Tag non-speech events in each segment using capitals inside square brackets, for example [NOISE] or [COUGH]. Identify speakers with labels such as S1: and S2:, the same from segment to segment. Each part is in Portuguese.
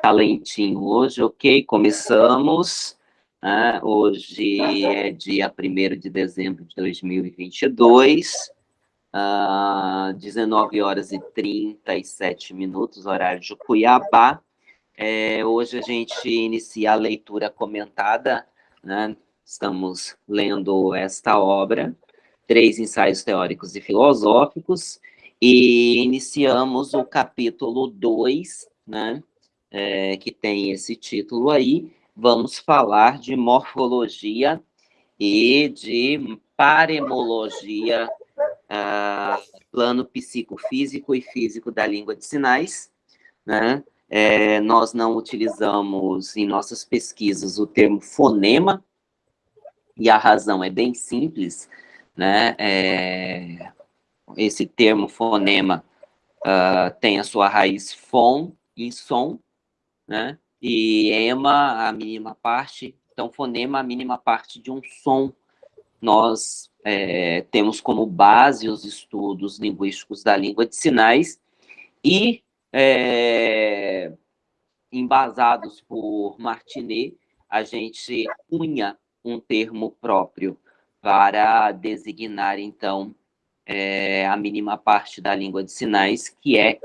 S1: tá lentinho hoje, ok, começamos. Né? Hoje é dia 1 de dezembro de 2022, uh, 19 horas e 37 minutos, horário de Cuiabá. É, hoje a gente inicia a leitura comentada, né? estamos lendo esta obra, Três Ensaios Teóricos e Filosóficos, e iniciamos o capítulo 2, né? É, que tem esse título aí, vamos falar de morfologia e de paremologia, ah, plano psicofísico e físico da língua de sinais, né? É, nós não utilizamos em nossas pesquisas o termo fonema, e a razão é bem simples, né? É, esse termo fonema uh, tem a sua raiz fon, em som, né? E ema, a mínima parte, então fonema, a mínima parte de um som. Nós é, temos como base os estudos linguísticos da língua de sinais e, é, embasados por Martinet, a gente cunha um termo próprio para designar, então, é, a mínima parte da língua de sinais, que é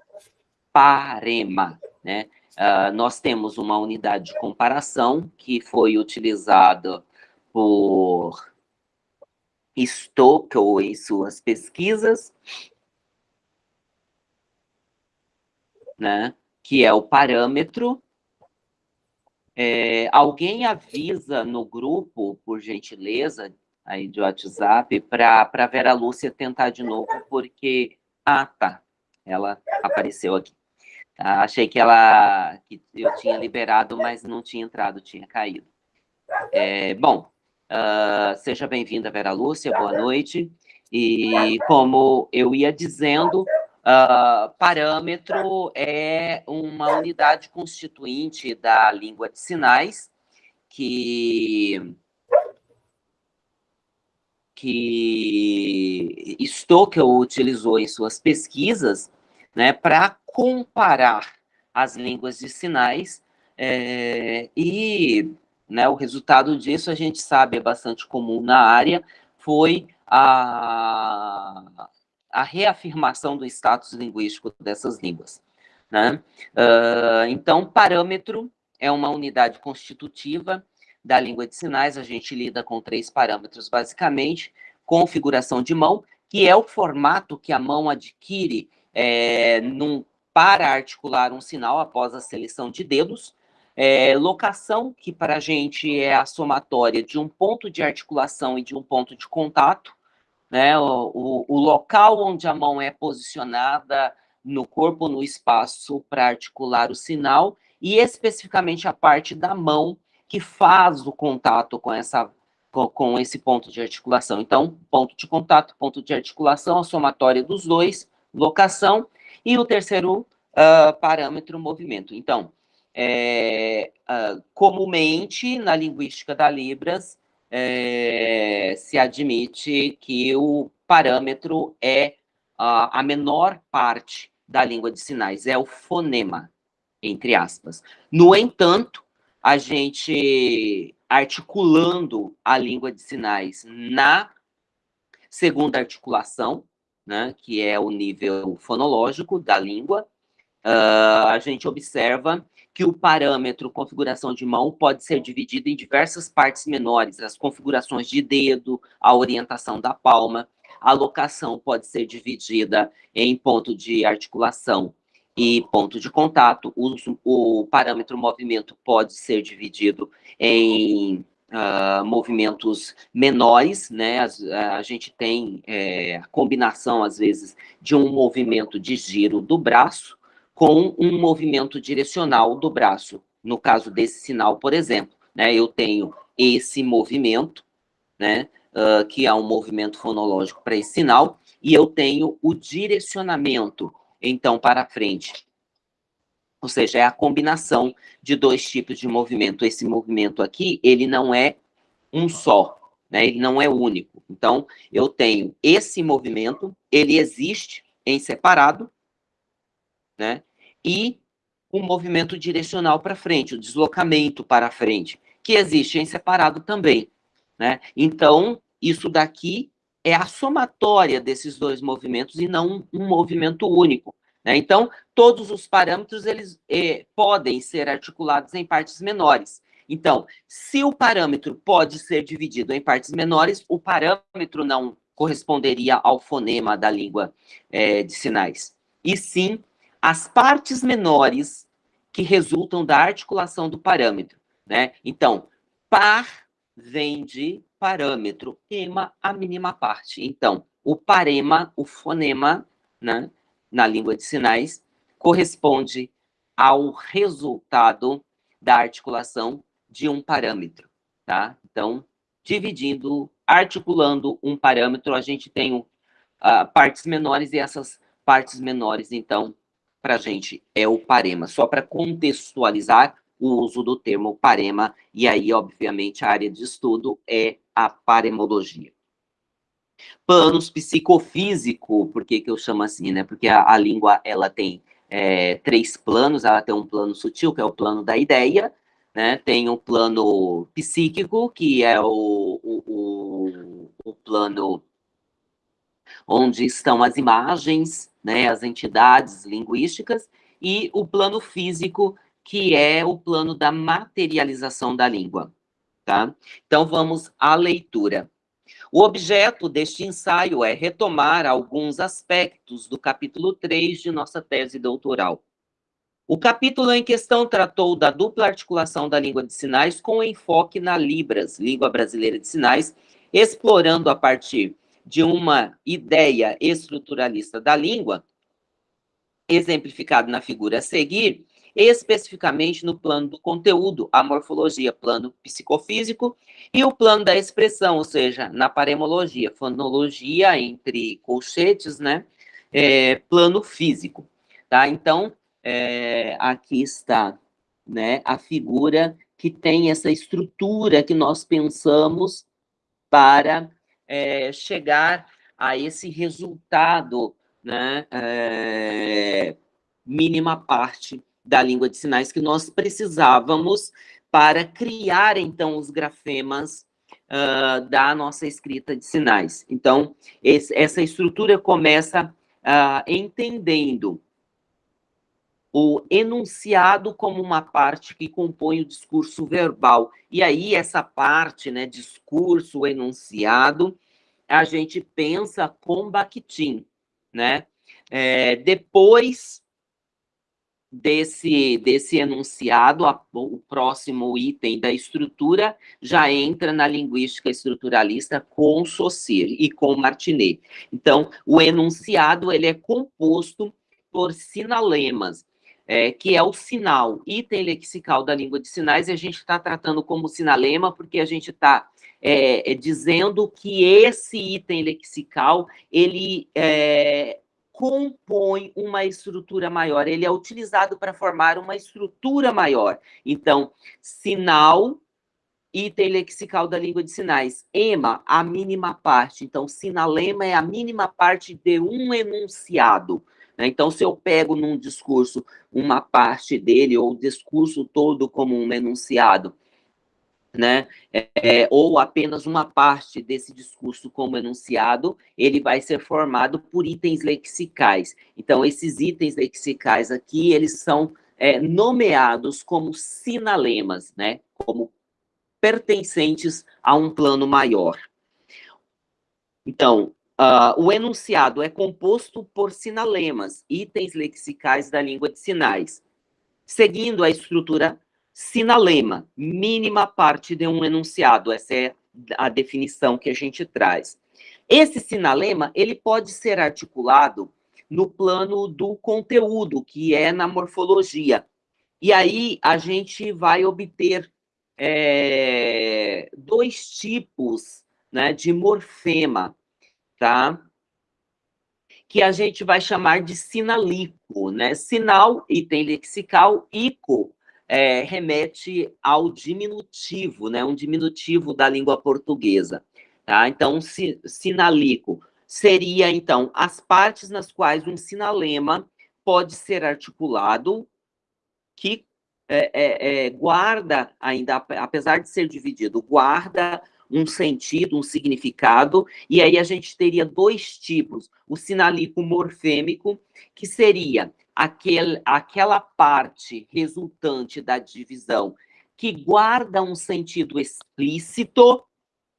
S1: parema, né? Uh, nós temos uma unidade de comparação que foi utilizada por Stockel em suas pesquisas, né, que é o parâmetro. É, alguém avisa no grupo, por gentileza, aí de WhatsApp, para a Vera Lúcia tentar de novo, porque... Ah, tá, ela apareceu aqui. Ah, achei que ela que eu tinha liberado, mas não tinha entrado, tinha caído. É, bom, uh, seja bem-vinda, Vera Lúcia, boa noite. E como eu ia dizendo, uh, parâmetro é uma unidade constituinte da língua de sinais que que Stoker utilizou em suas pesquisas né, para comparar as línguas de sinais é, e né, o resultado disso, a gente sabe, é bastante comum na área, foi a, a reafirmação do status linguístico dessas línguas. Né? Uh, então, parâmetro é uma unidade constitutiva da língua de sinais, a gente lida com três parâmetros, basicamente, configuração de mão, que é o formato que a mão adquire é, num para articular um sinal após a seleção de dedos. É, locação, que para a gente é a somatória de um ponto de articulação e de um ponto de contato. Né? O, o, local onde a mão é posicionada no corpo, no espaço, para articular o sinal, e especificamente a parte da mão que faz o contato com essa com, com, esse ponto de articulação. Então, ponto de contato, ponto de articulação, a somatória dos dois, locação, e o terceiro uh, parâmetro, movimento. Então, é, uh, comumente, na linguística da Libras, é, se admite que o parâmetro é uh, a menor parte da língua de sinais, é o fonema, entre aspas. No entanto, a gente articulando a língua de sinais na segunda articulação, né, que é o nível fonológico da língua, uh, a gente observa que o parâmetro configuração de mão pode ser dividido em diversas partes menores, as configurações de dedo, a orientação da palma, a locação pode ser dividida em ponto de articulação e ponto de contato, o, o parâmetro movimento pode ser dividido em uh, movimentos menores, né? a gente tem é, a combinação, às vezes, de um movimento de giro do braço com um movimento direcional do braço. No caso desse sinal, por exemplo, né? Eu tenho esse movimento, né? Uh, que é um movimento fonológico para esse sinal, e eu tenho o direcionamento, então, para frente. Ou seja, é a combinação de dois tipos de movimento. Esse movimento aqui, ele não é um só, né? ele não é único. Então, eu tenho esse movimento, ele existe em separado, né? e o movimento direcional para frente, o deslocamento para frente, que existe em separado também, né? Então, isso daqui é a somatória desses dois movimentos e não um movimento único. Né? Então, todos os parâmetros eles eh, podem ser articulados em partes menores. Então, se o parâmetro pode ser dividido em partes menores, o parâmetro não corresponderia ao fonema da língua eh, de sinais. E sim, as partes menores que resultam da articulação do parâmetro. Né? Então, par vem de parâmetro, ema, a mínima parte. Então, o parema, o fonema, né, na língua de sinais, corresponde ao resultado da articulação de um parâmetro, tá? Então, dividindo, articulando um parâmetro, a gente tem uh, partes menores e essas partes menores, então, para a gente é o parema. Só para contextualizar o uso do termo parema, e aí, obviamente, a área de estudo é a paremologia. Planos psicofísico, por que, que eu chamo assim, né? Porque a, a língua, ela tem é, três planos, ela tem um plano sutil, que é o plano da ideia, né? Tem o plano psíquico, que é o, o, o, o plano onde estão as imagens, né, as entidades linguísticas, e o plano físico, que é o plano da materialização da língua, tá? Então, vamos à leitura. O objeto deste ensaio é retomar alguns aspectos do capítulo 3 de nossa tese doutoral. O capítulo em questão tratou da dupla articulação da língua de sinais com enfoque na Libras, língua brasileira de sinais, explorando a partir de uma ideia estruturalista da língua, exemplificado na figura a seguir, especificamente no plano do conteúdo, a morfologia, plano psicofísico, e o plano da expressão, ou seja, na paremologia, fonologia, entre colchetes, né, é, plano físico, tá? Então, é, aqui está, né, a figura que tem essa estrutura que nós pensamos para é, chegar a esse resultado, né, é, mínima parte da língua de sinais que nós precisávamos para criar, então, os grafemas uh, da nossa escrita de sinais. Então, esse, essa estrutura começa uh, entendendo o enunciado como uma parte que compõe o discurso verbal. E aí, essa parte, né, discurso, enunciado, a gente pensa com Bakhtin, né? É, depois desse, desse enunciado, a, o próximo item da estrutura já entra na linguística estruturalista com Saussure e com Martinet. Então, o enunciado ele é composto por sinalemas, é, que é o sinal, item lexical da língua de sinais, e a gente está tratando como sinalema porque a gente está é, é, dizendo que esse item lexical, ele é, compõe uma estrutura maior, ele é utilizado para formar uma estrutura maior. Então, sinal, item lexical da língua de sinais. Ema, a mínima parte. Então, sinalema é a mínima parte de um enunciado. Né? Então, se eu pego num discurso uma parte dele, ou o discurso todo como um enunciado, né, é, ou apenas uma parte desse discurso como enunciado, ele vai ser formado por itens lexicais. Então, esses itens lexicais aqui, eles são é, nomeados como sinalemas, né, como pertencentes a um plano maior. Então, uh, o enunciado é composto por sinalemas, itens lexicais da língua de sinais, seguindo a estrutura Sinalema, mínima parte de um enunciado, essa é a definição que a gente traz. Esse sinalema, ele pode ser articulado no plano do conteúdo, que é na morfologia. E aí a gente vai obter é, dois tipos né, de morfema, tá? Que a gente vai chamar de sinalico, né? Sinal, item lexical, ico, é, remete ao diminutivo, né? Um diminutivo da língua portuguesa, tá? Então, si, sinalico seria, então, as partes nas quais um sinalema pode ser articulado que é, é, é, guarda ainda, apesar de ser dividido, guarda um sentido, um significado, e aí a gente teria dois tipos, o sinalico morfêmico, que seria aquele, aquela parte resultante da divisão que guarda um sentido explícito,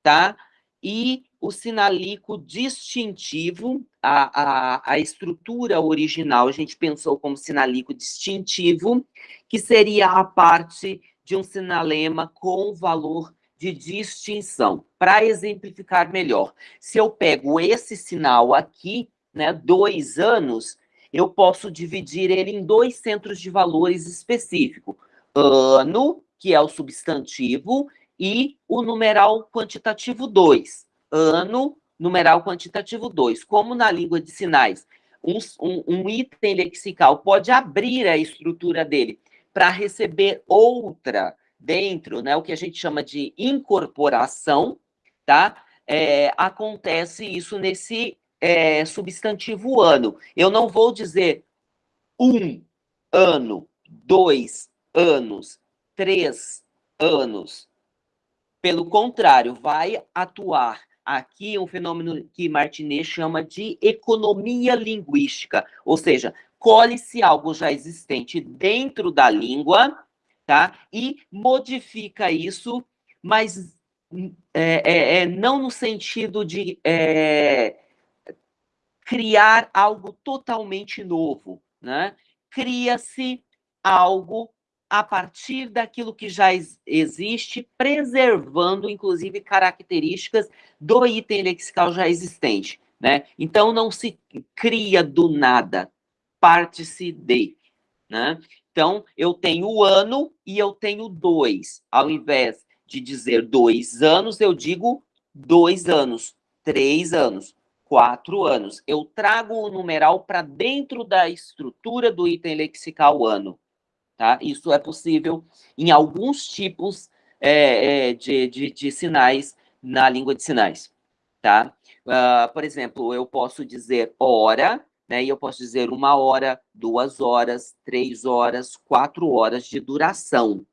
S1: tá? E o sinalico distintivo, a, a, a estrutura original, a gente pensou como sinalico distintivo, que seria a parte de um sinalema com valor de distinção. Para exemplificar melhor, se eu pego esse sinal aqui, né, dois anos, eu posso dividir ele em dois centros de valores específicos. Ano, que é o substantivo, e o numeral quantitativo 2. Ano, numeral quantitativo 2. Como na língua de sinais, um, um, um item lexical pode abrir a estrutura dele para receber outra dentro, né, o que a gente chama de incorporação, tá? É, acontece isso nesse é, substantivo ano. Eu não vou dizer um ano, dois anos, três anos. Pelo contrário, vai atuar aqui um fenômeno que Martinez chama de economia linguística, ou seja, colhe-se algo já existente dentro da língua, tá? E modifica isso, mas é, é, é não no sentido de é, criar algo totalmente novo, né? Cria-se algo a partir daquilo que já existe, preservando, inclusive, características do item lexical já existente. Né? Então, não se cria do nada, parte-se de. Né? Então, eu tenho o ano e eu tenho dois. Ao invés de dizer dois anos, eu digo dois anos, três anos, quatro anos. Eu trago o numeral para dentro da estrutura do item lexical ano. Tá? Isso é possível em alguns tipos é, é, de, de, de, sinais na língua de sinais. Tá? Uh, por exemplo, eu posso dizer hora, né, e eu posso dizer uma hora, duas horas, três horas, quatro horas de duração.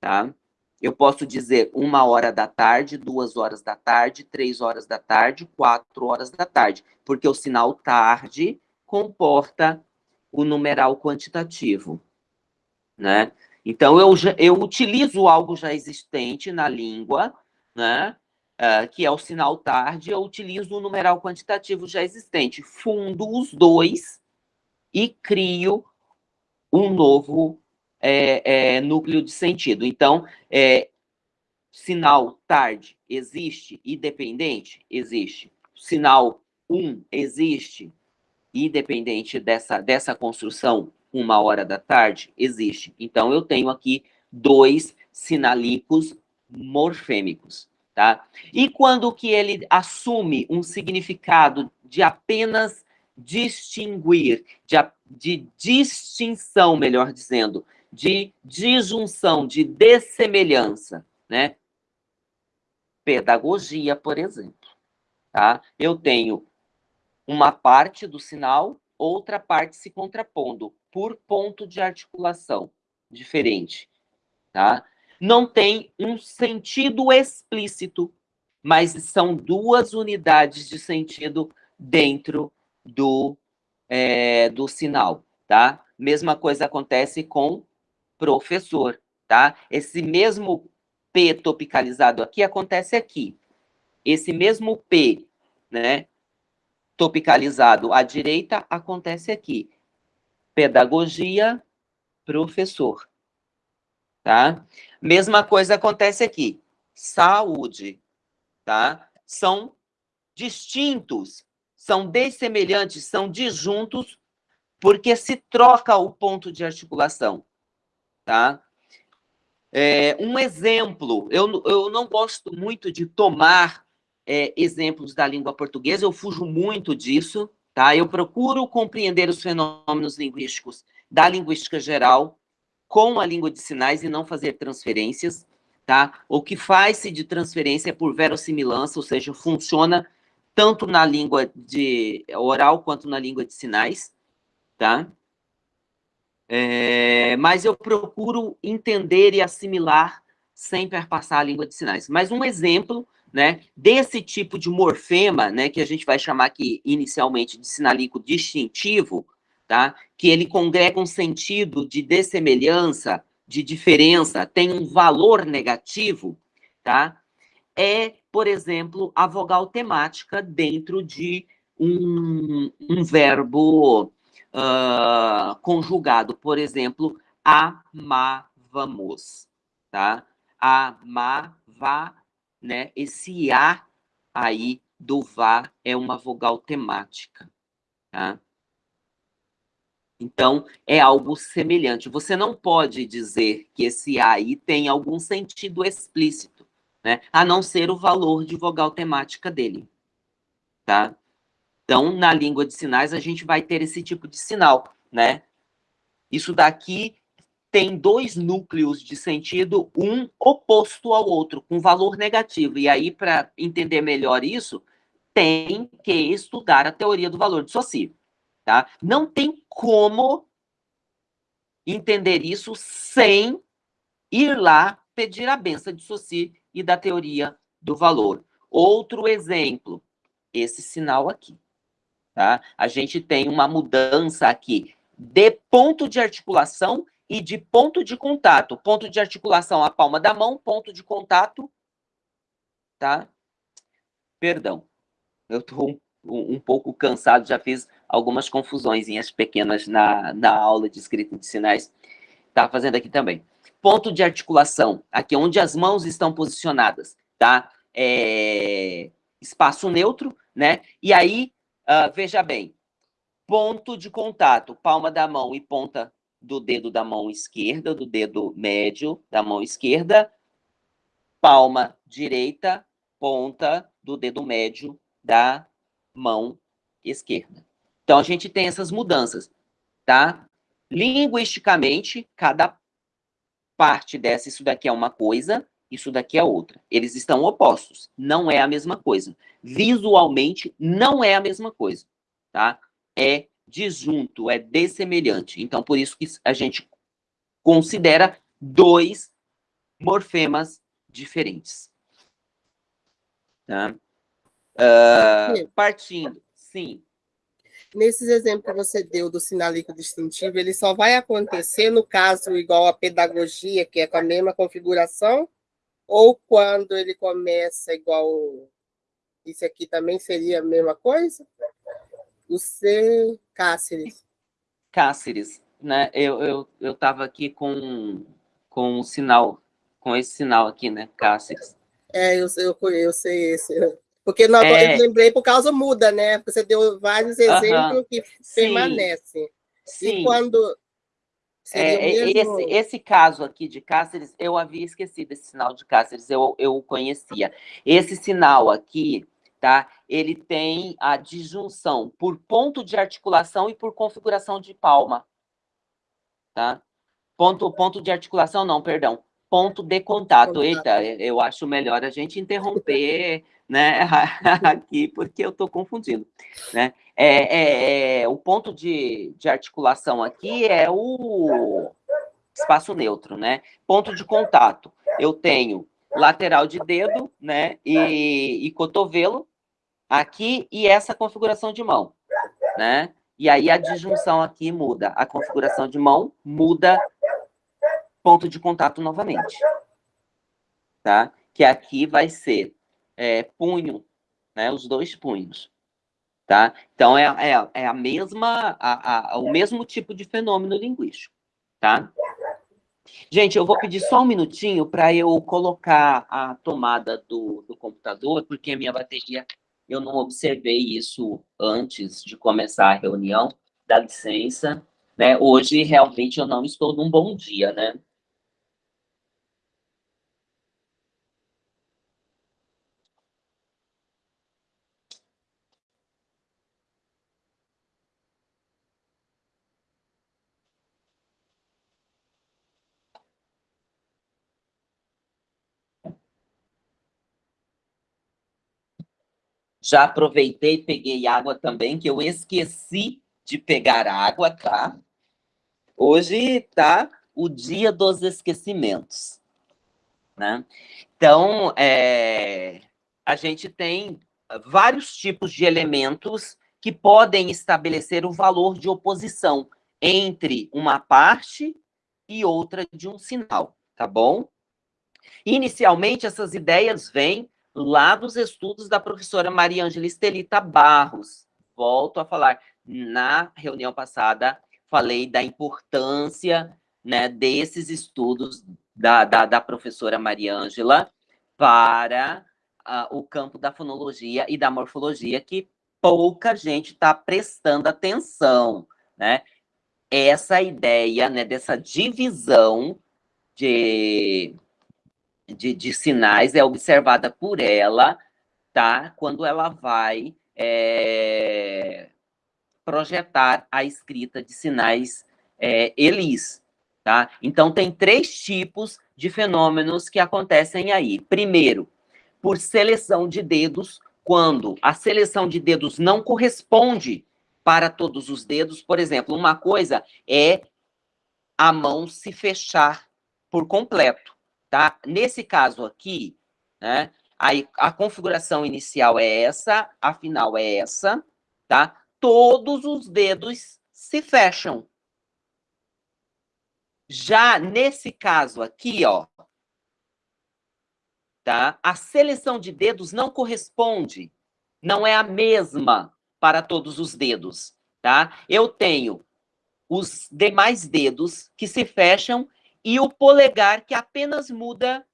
S1: Tá? Eu posso dizer uma hora da tarde, duas horas da tarde, três horas da tarde, quatro horas da tarde, porque o sinal tarde comporta o numeral quantitativo né? Então, eu, eu utilizo algo já existente na língua, né? Uh, que é o sinal tarde, eu utilizo o numeral quantitativo já existente, fundo os dois e crio um novo é, é, núcleo de sentido. Então, é, sinal tarde existe, independente? Existe. Sinal 1 um, existe, independente dessa, dessa construção uma hora da tarde? Existe. Então, eu tenho aqui dois sinalicos morfêmicos, tá? E quando que ele assume um significado de apenas distinguir, de, de distinção, melhor dizendo, de disjunção, de dessemelhança, né? Pedagogia, por exemplo, tá? Eu tenho uma parte do sinal, outra parte se contrapondo por ponto de articulação diferente, tá? Não tem um sentido explícito, mas são duas unidades de sentido dentro do, é, do sinal, tá? Mesma coisa acontece com professor, tá? Esse mesmo P topicalizado aqui acontece aqui. Esse mesmo P, né, topicalizado à direita acontece aqui pedagogia, professor. Tá? Mesma coisa acontece aqui. Saúde, tá? São distintos, são dessemelhantes, são disjuntos, porque se troca o ponto de articulação, tá? É, um exemplo, eu, eu não gosto muito de tomar é, exemplos da língua portuguesa, eu fujo muito disso, Tá? Eu procuro compreender os fenômenos linguísticos da linguística geral com a língua de sinais e não fazer transferências. Tá? O que faz-se de transferência é por verossimilância, ou seja, funciona tanto na língua de oral quanto na língua de sinais. Tá? É, mas eu procuro entender e assimilar sem perpassar a língua de sinais. Mas um exemplo né, desse tipo de morfema, né, que a gente vai chamar aqui inicialmente de sinalico distintivo, tá, que ele congrega um sentido de dessemelhança, de diferença, tem um valor negativo, tá, é, por exemplo, a vogal temática dentro de um, um verbo uh, conjugado, por exemplo, amávamos, tá? Amava, né? Esse A aí do vá é uma vogal temática, tá? Então, é algo semelhante. Você não pode dizer que esse A aí tem algum sentido explícito, né? A não ser o valor de vogal temática dele, tá? Então, na língua de sinais, a gente vai ter esse tipo de sinal, né? Isso daqui tem dois núcleos de sentido, um oposto ao outro, com valor negativo. E aí, para entender melhor isso, tem que estudar a teoria do valor dissocivo, tá? Não tem como entender isso sem ir lá pedir a benção de Saussure e da teoria do valor. Outro exemplo, esse sinal aqui. Tá? A gente tem uma mudança aqui de ponto de articulação e de ponto de contato. Ponto de articulação, a palma da mão, ponto de contato, tá? Perdão, eu estou um, um, pouco cansado, já fiz algumas confusões pequenas na, na aula de escrita de sinais, tá fazendo aqui também. Ponto de articulação, aqui onde as mãos estão posicionadas, tá? É, espaço neutro, né? E aí Uh, veja bem, ponto de contato, palma da mão e ponta do dedo da mão esquerda, do dedo médio da mão esquerda, palma direita, ponta do dedo médio da mão esquerda. Então, a gente tem essas mudanças, tá? Linguisticamente, cada parte dessa, isso daqui é uma coisa, isso daqui é outra. Eles estão opostos, não é a mesma coisa. Visualmente, não é a mesma coisa, tá? É disjunto, é dessemelhante. Então, por isso que a gente considera dois morfemas diferentes. Tá? Uh, partindo, sim.
S2: Nesses exemplos que você deu do sinalico distintivo, ele só vai acontecer no caso igual a pedagogia, que é com a mesma configuração, ou quando ele começa igual isso aqui também seria a mesma coisa? O C Cáceres.
S1: Cáceres, né? Eu eu eu estava aqui com com o sinal, com esse sinal aqui, né? Cáceres.
S2: É, eu eu, eu sei esse. Porque não, é... eu lembrei por causa muda, né? Você deu vários exemplos que permanecem. Sim. E quando
S1: é, esse, esse caso aqui de Cáceres, eu havia esquecido esse sinal de Cáceres, eu, eu conhecia. Esse sinal aqui, tá? Ele tem a disjunção por ponto de articulação e por configuração de palma, tá? Ponto, ponto de articulação, não, perdão. Ponto de contato. Eita, eu acho melhor a gente interromper né, [LAUGHS] aqui, porque eu estou confundindo. Né? É, é, é, o ponto de, de articulação aqui é o espaço neutro, né? Ponto de contato. Eu tenho lateral de dedo, né, e, e cotovelo aqui e essa configuração de mão, né? E aí a disjunção aqui muda, a configuração de mão muda ponto de contato novamente, tá? Que aqui vai ser é, punho, né? Os dois punhos, tá? Então, é, é, é a mesma, a, a, o mesmo tipo de fenômeno linguístico, tá? Gente, eu vou pedir só um minutinho para eu colocar a tomada do, do computador, porque a minha bateria, eu não observei isso antes de começar a reunião, dá licença, né? Hoje, realmente, eu não estou num bom dia, né? Já aproveitei e peguei água também, que eu esqueci de pegar água, tá? Hoje tá o dia dos esquecimentos, né? Então, é, a gente tem vários tipos de elementos que podem estabelecer o valor de oposição entre uma parte e outra de um sinal, tá bom? Inicialmente, essas ideias vêm lá dos estudos da professora Maria Ângela Estelita Barros. Volto a falar, na reunião passada, falei da importância né, desses estudos da, da, da professora Maria Ângela para uh, o campo da fonologia e da morfologia, que pouca gente está prestando atenção, né? Essa ideia, né, dessa divisão de, de, de sinais é observada por ela, tá? Quando ela vai é, projetar a escrita de sinais é, ELIS, tá? Então, tem três tipos de fenômenos que acontecem aí. Primeiro, por seleção de dedos, quando a seleção de dedos não corresponde para todos os dedos. Por exemplo, uma coisa é a mão se fechar por completo, tá? Nesse caso aqui, né, a, a configuração inicial é essa, a final é essa, tá? Todos os dedos se fecham. Já nesse caso aqui, ó, tá? A seleção de dedos não corresponde, não é a mesma para todos os dedos, tá? Eu tenho os demais dedos que se fecham e o polegar que apenas muda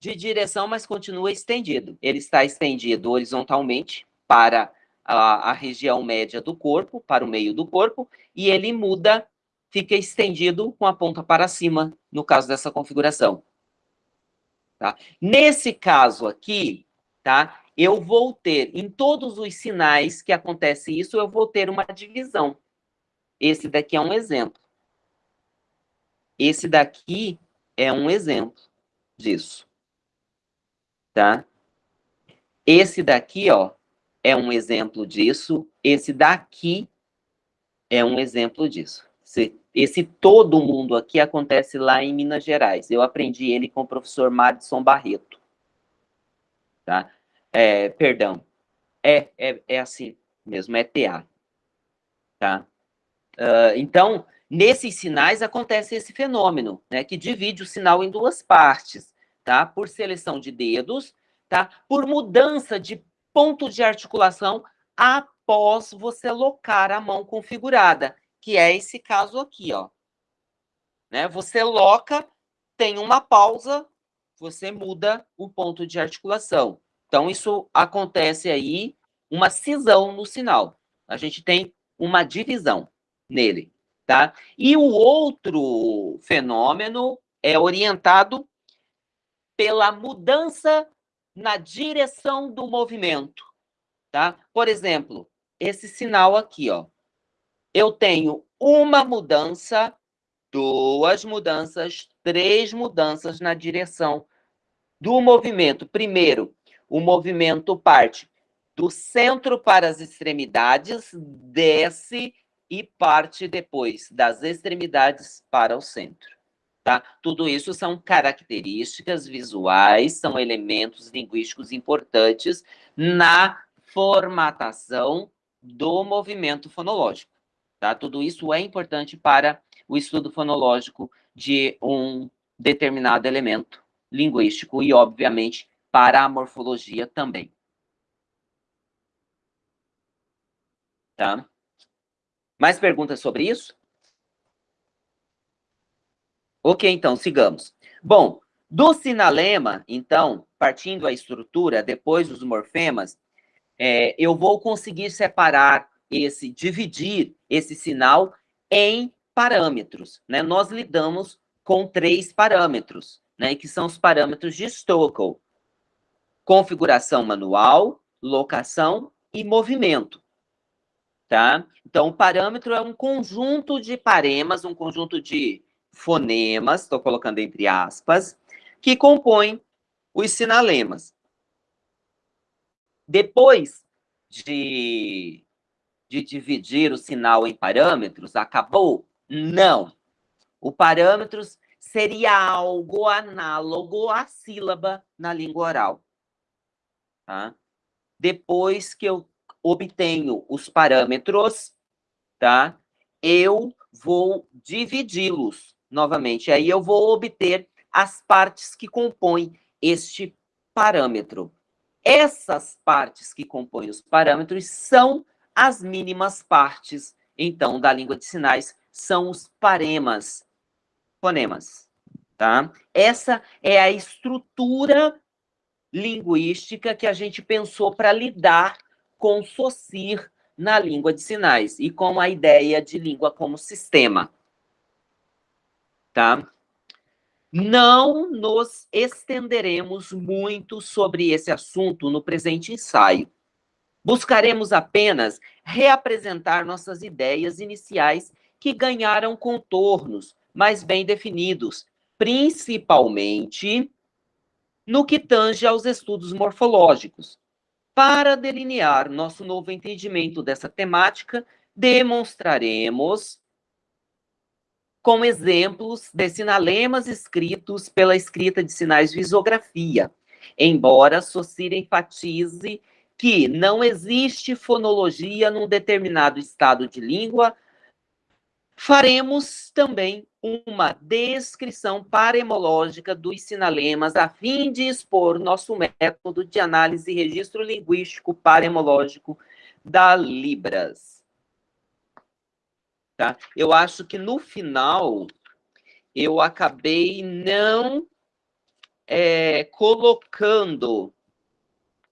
S1: de direção, mas continua estendido. Ele está estendido horizontalmente para a, a região média do corpo, para o meio do corpo, e ele muda, fica estendido com a ponta para cima, no caso dessa configuração. Tá? Nesse caso aqui, tá? eu vou ter, em todos os sinais que acontece isso, eu vou ter uma divisão. Esse daqui é um exemplo. Esse daqui é um exemplo disso. Tá? Esse daqui, ó, é um exemplo disso. Esse daqui é um exemplo disso. Esse todo mundo aqui acontece lá em Minas Gerais. Eu aprendi ele com o professor Madison Barreto. Tá? É, perdão. É, é, é assim mesmo, é TA. Tá? Uh, então, nesses sinais acontece esse fenômeno, né, que divide o sinal em duas partes, tá? Por seleção de dedos, tá? Por mudança de ponto de articulação após você locar a mão configurada que é esse caso aqui, ó. Né? Você loca, tem uma pausa, você muda o ponto de articulação. Então, isso acontece aí, uma cisão no sinal. A gente tem uma divisão nele, tá? E o outro fenômeno é orientado pela mudança na direção do movimento, tá? Por exemplo, esse sinal aqui, ó eu tenho uma mudança, duas mudanças, três mudanças na direção do movimento. Primeiro, o movimento parte do centro para as extremidades, desce e parte depois das extremidades para o centro. Tá? Tudo isso são características visuais, são elementos linguísticos importantes na formatação do movimento fonológico. Tá? Tudo isso é importante para o estudo fonológico de um determinado elemento linguístico e, obviamente, para a morfologia também. Tá? Mais perguntas sobre isso? Ok, então, sigamos. Bom, do sinalema, então, partindo a estrutura, depois dos morfemas, é, eu vou conseguir separar esse, dividir esse sinal em parâmetros. Né? Nós lidamos com três parâmetros, né? que são os parâmetros de Stockel. Configuração manual, locação e movimento. Tá? Então, o parâmetro é um conjunto de paremas, um conjunto de fonemas, estou colocando entre aspas, que compõem os sinalemas. Depois de de dividir o sinal em parâmetros, acabou Não. O parâmetros seria algo análogo à sílaba na língua oral. Tá? Depois que eu obtenho os parâmetros, tá? eu vou dividi-los novamente. Aí eu vou obter as partes que compõem este parâmetro. Essas partes que compõem os parâmetros são as mínimas partes, então, da língua de sinais, são os paremas, fonemas, tá? Essa é a estrutura linguística que a gente pensou para lidar com SOCIR na língua de sinais e com a ideia de língua como sistema. Tá? Não nos estenderemos muito sobre esse assunto no presente ensaio. Buscaremos apenas reapresentar nossas ideias iniciais que ganharam contornos mais bem definidos, principalmente no que tange aos estudos morfológicos. Para delinear nosso novo entendimento dessa temática, demonstraremos com exemplos de sinalemas escritos pela escrita de sinais visografia, embora Saussure enfatize que não existe fonologia num determinado estado de língua, faremos também uma descrição paremológica dos sinalemas a fim de expor nosso método de análise e registro linguístico paremológico da Libras. Tá? Eu acho que no final eu acabei não é, colocando,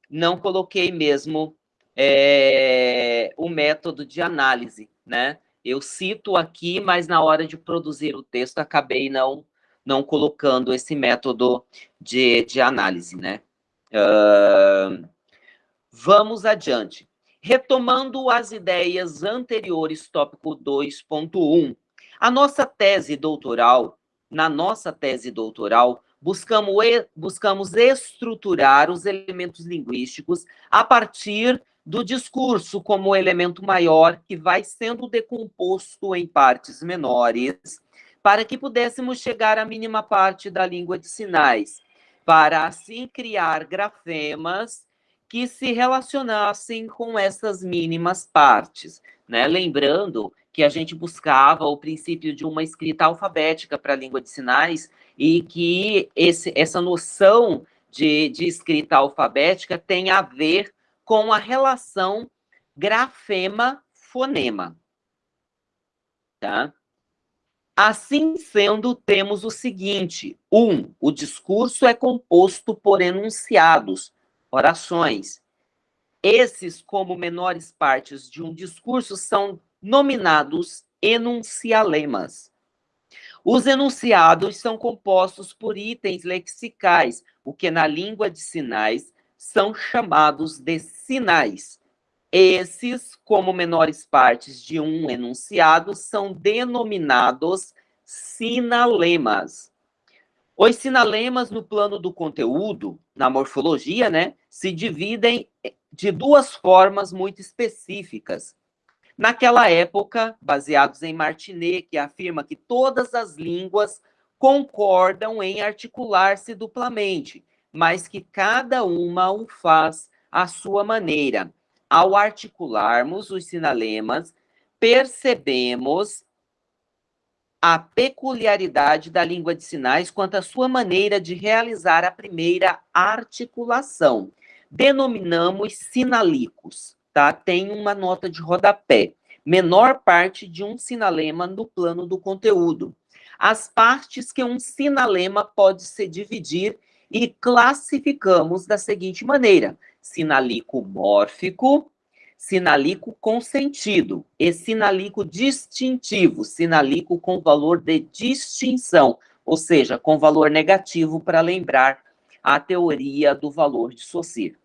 S1: não coloquei mesmo é, o método de análise, né? Eu cito aqui, mas na hora de produzir o texto acabei não, não colocando esse método de, de análise, né? Uh, vamos adiante. Retomando as ideias anteriores, tópico 2.1. A nossa tese doutoral, na nossa tese doutoral, buscamos, buscamos estruturar os elementos linguísticos a partir do discurso como elemento maior que vai sendo decomposto em partes menores, para que pudéssemos chegar à mínima parte da língua de sinais, para assim criar grafemas que se relacionassem com essas mínimas partes. Né? Lembrando que a gente buscava o princípio de uma escrita alfabética para a língua de sinais e que esse, essa noção de, de escrita alfabética tem a ver com a relação grafema-fonema. Tá? Assim sendo, temos o seguinte: um, o discurso é composto por enunciados, orações. Esses, como menores partes de um discurso, são nominados enuncialemas. Os enunciados são compostos por itens lexicais, o que na língua de sinais são chamados de sinais. Esses, como menores partes de um enunciado, são denominados sinalemas. Os sinalemas, no plano do conteúdo, na morfologia, né, se dividem de duas formas muito específicas. Naquela época, baseados em Martinet, que afirma que todas as línguas concordam em articular-se duplamente, mas que cada uma o faz à sua maneira. Ao articularmos os sinalemas, percebemos a peculiaridade da língua de sinais quanto à sua maneira de realizar a primeira articulação. Denominamos sinalicos, tá? Tem uma nota de rodapé. Menor parte de um sinalema no plano do conteúdo. As partes que um sinalema pode se dividir e classificamos da seguinte maneira: sinalico mórfico, sinalico com sentido e sinalico distintivo, sinalico com valor de distinção, ou seja, com valor negativo para lembrar a teoria do valor de Saussure.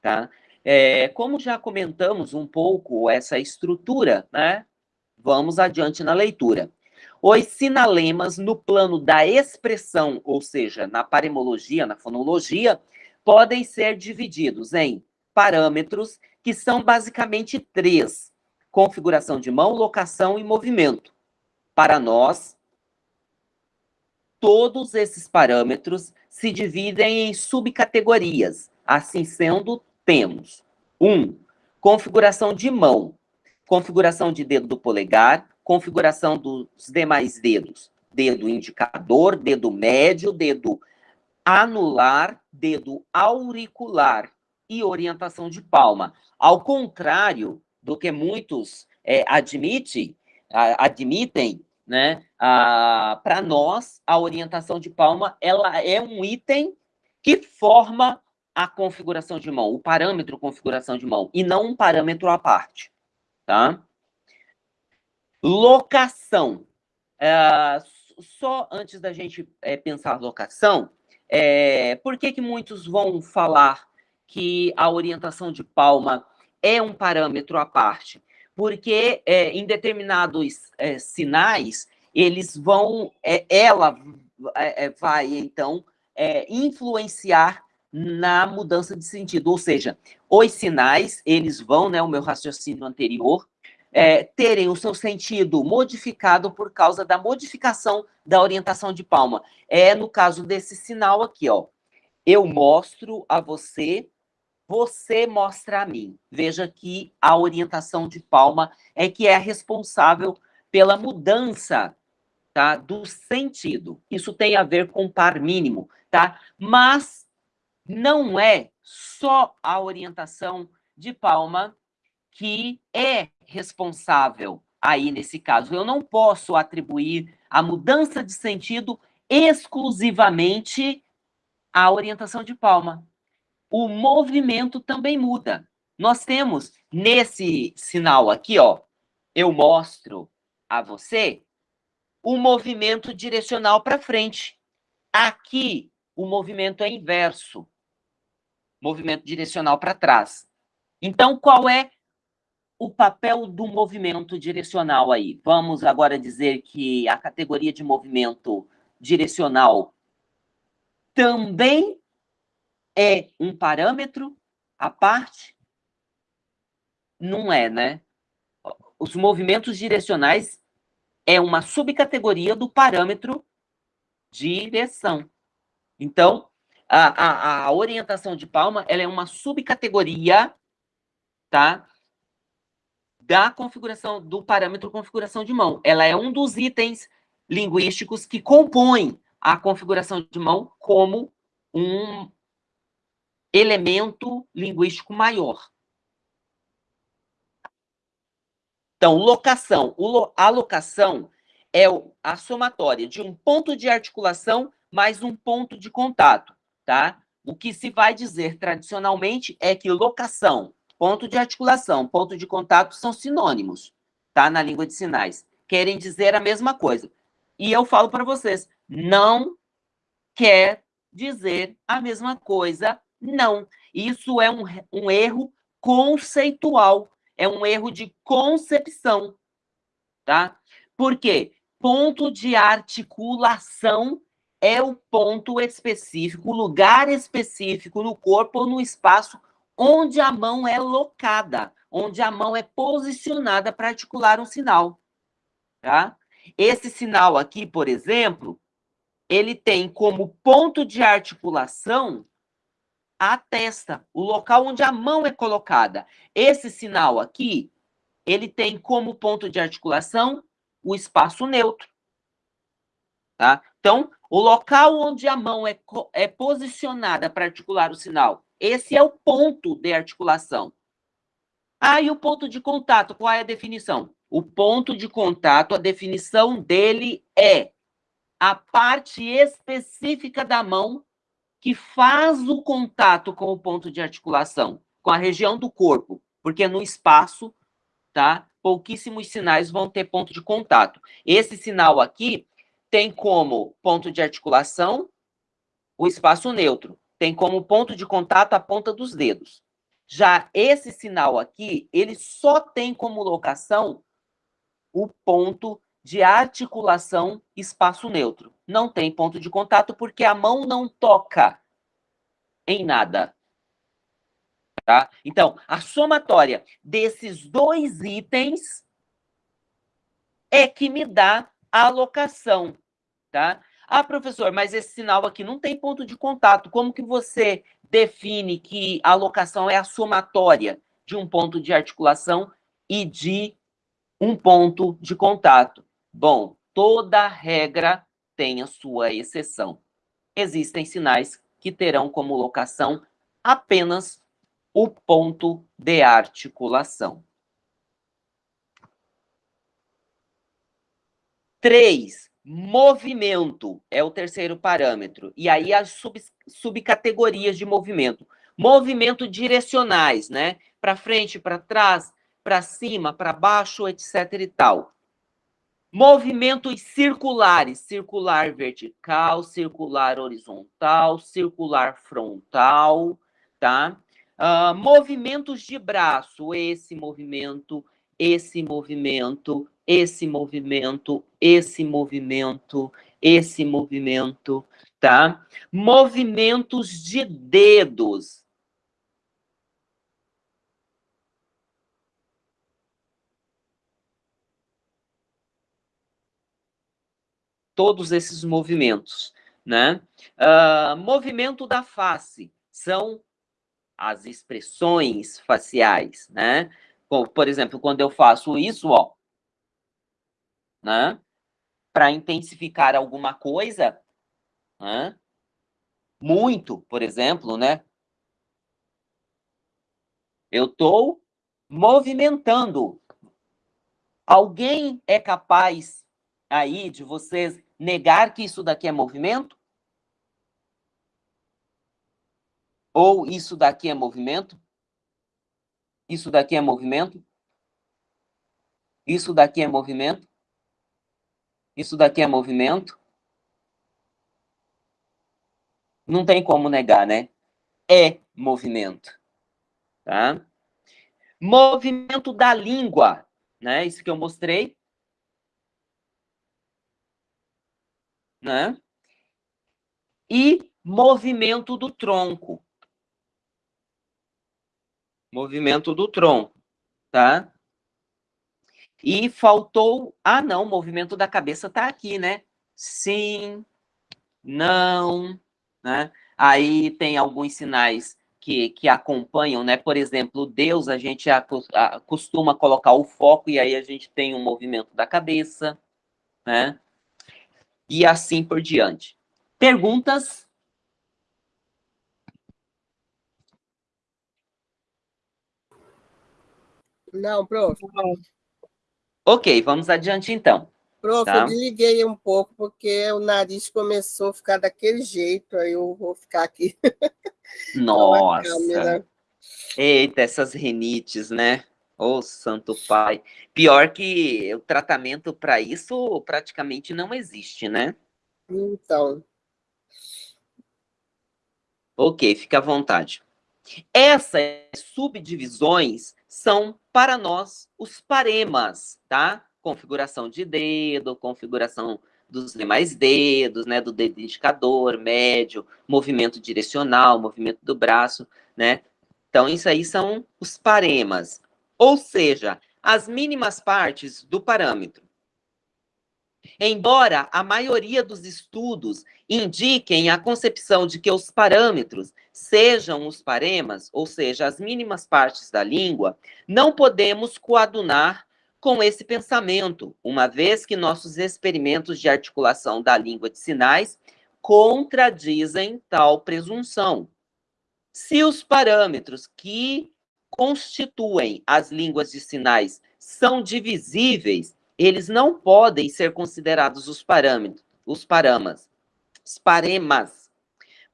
S1: Tá? É, como já comentamos um pouco essa estrutura, né? Vamos adiante na leitura. Os sinalemas no plano da expressão, ou seja, na paremologia, na fonologia, podem ser divididos em parâmetros, que são basicamente três: configuração de mão, locação e movimento. para nós, todos esses parâmetros se dividem em subcategorias. Assim sendo, temos um, configuração de mão, configuração de dedo do polegar, configuração dos demais dedos, dedo indicador, dedo médio, dedo anular, dedo auricular e orientação de palma. Ao contrário do que muitos é, admite, a, admitem, né, para nós, a orientação de palma ela é um item que forma a configuração de mão, o parâmetro configuração de mão, e não um parâmetro à parte, tá? Locação. É, só antes da gente é, pensar locação, é, por que, que muitos vão falar que a orientação de palma é um parâmetro à parte? Porque é, em determinados é, sinais, eles vão, ela vai, então, influenciar na mudança de sentido, ou seja, os sinais, eles vão, né, o meu raciocínio anterior, é, terem o seu sentido modificado por causa da modificação da orientação de palma. É no caso desse sinal aqui, ó. Eu mostro a você, você mostra a mim. Veja que a orientação de palma é que é responsável pela mudança tá, do sentido. Isso tem a ver com par mínimo, tá? Mas não é só a orientação de palma que é responsável aí nesse caso. Eu não posso atribuir a mudança de sentido exclusivamente à orientação de palma. O movimento também muda. Nós temos nesse sinal aqui, ó, eu mostro a você o movimento direcional para frente. Aqui, o movimento é inverso movimento direcional para trás. Então, qual é o papel do movimento direcional aí? Vamos agora dizer que a categoria de movimento direcional também é um parâmetro à parte? Não é, né? Os movimentos direcionais é uma subcategoria do parâmetro direção. Então, a, a, a orientação de palma ela é uma subcategoria tá, da configuração, do parâmetro configuração de mão. Ela é um dos itens linguísticos que compõem a configuração de mão como um elemento linguístico maior. Então, locação. A locação é a somatória de um ponto de articulação mais um ponto de contato tá? O que se vai dizer tradicionalmente é que locação, ponto de articulação, ponto de contato são sinônimos, tá? Na língua de sinais. Querem dizer a mesma coisa. E eu falo para vocês, não quer dizer a mesma coisa, não. Isso é um, um erro conceitual, é um erro de concepção, tá? Por quê? Ponto de articulação é o ponto específico, o lugar específico no corpo ou no espaço onde a mão é locada, onde a mão é posicionada para articular um sinal. Tá? Esse sinal aqui, por exemplo, ele tem como ponto de articulação a testa, o local onde a mão é colocada. Esse sinal aqui, ele tem como ponto de articulação o espaço neutro. Tá? Então, o local onde a mão é, é posicionada para articular o sinal, esse é o ponto de articulação. Ah, o ponto de contato, qual é a definição? O ponto de contato, a definição dele é a parte específica da mão que faz o contato com o ponto de articulação, com a região do corpo, porque no espaço, tá? Pouquíssimos sinais vão ter ponto de contato. Esse sinal aqui tem como ponto de articulação o espaço neutro, tem como ponto de contato a ponta dos dedos. Já esse sinal aqui, ele só tem como locação o ponto de articulação espaço neutro. Não tem ponto de contato porque a mão não toca em nada. Tá? Então, a somatória desses dois itens é que me dá alocação, tá? Ah, professor, mas esse sinal aqui não tem ponto de contato. Como que você define que a alocação é a somatória de um ponto de articulação e de um ponto de contato? Bom, toda regra tem a sua exceção. Existem sinais que terão como locação apenas o ponto de articulação. Três, movimento é o terceiro parâmetro. E aí as sub, subcategorias de movimento. Movimento direcionais, né? Para frente, para trás, para cima, para baixo, etc e tal. Movimentos circulares, circular vertical, circular horizontal, circular frontal, tá? Uh, movimentos de braço, esse movimento, esse movimento, esse movimento, esse movimento, esse movimento, tá? Movimentos de dedos, todos esses movimentos, né? Uh, movimento da face são as expressões faciais, né? Por exemplo, quando eu faço isso, ó, né? Para intensificar alguma coisa, né? Muito, por exemplo, né? Eu estou movimentando. Alguém é capaz aí de vocês negar que isso daqui é movimento? Ou isso daqui é movimento? Isso daqui é movimento? Isso daqui é movimento? Isso daqui é movimento? Não tem como negar, né? É movimento. Tá? Movimento da língua, né? Isso que eu mostrei. né? E movimento do tronco. Movimento do tronco, tá? E faltou... Ah, não, o movimento da cabeça tá aqui, né? Sim, não, né? Aí tem alguns sinais que, que acompanham, né? Por exemplo, Deus, a gente costuma colocar o foco e aí a gente tem um movimento da cabeça, né? e assim por diante. Perguntas?
S2: Não, prof.
S1: Ok, vamos adiante então.
S2: Prof, tá? eu desliguei um pouco porque o nariz começou a ficar daquele jeito, aí eu vou ficar aqui. [LAUGHS]
S1: Nossa! Eita, essas renites, né? Ô, oh, santo pai. Pior que o tratamento para isso praticamente não existe, né?
S2: Então.
S1: Ok, fica à vontade. Essas subdivisões são, para nós, os paremas, tá? Configuração de dedo, configuração dos demais dedos, né? Do dedo indicador, médio, movimento direcional, movimento do braço, né? Então, isso aí são os paremas. Ou seja, as mínimas partes do parâmetro. Embora a maioria dos estudos indiquem a concepção de que os parâmetros sejam os paremas, ou seja, as mínimas partes da língua, não podemos coadunar com esse pensamento, uma vez que nossos experimentos de articulação da língua de sinais contradizem tal presunção. Se os parâmetros que constituem as línguas de sinais são divisíveis, eles não podem ser considerados os parâmetros, os paramas, os paremas,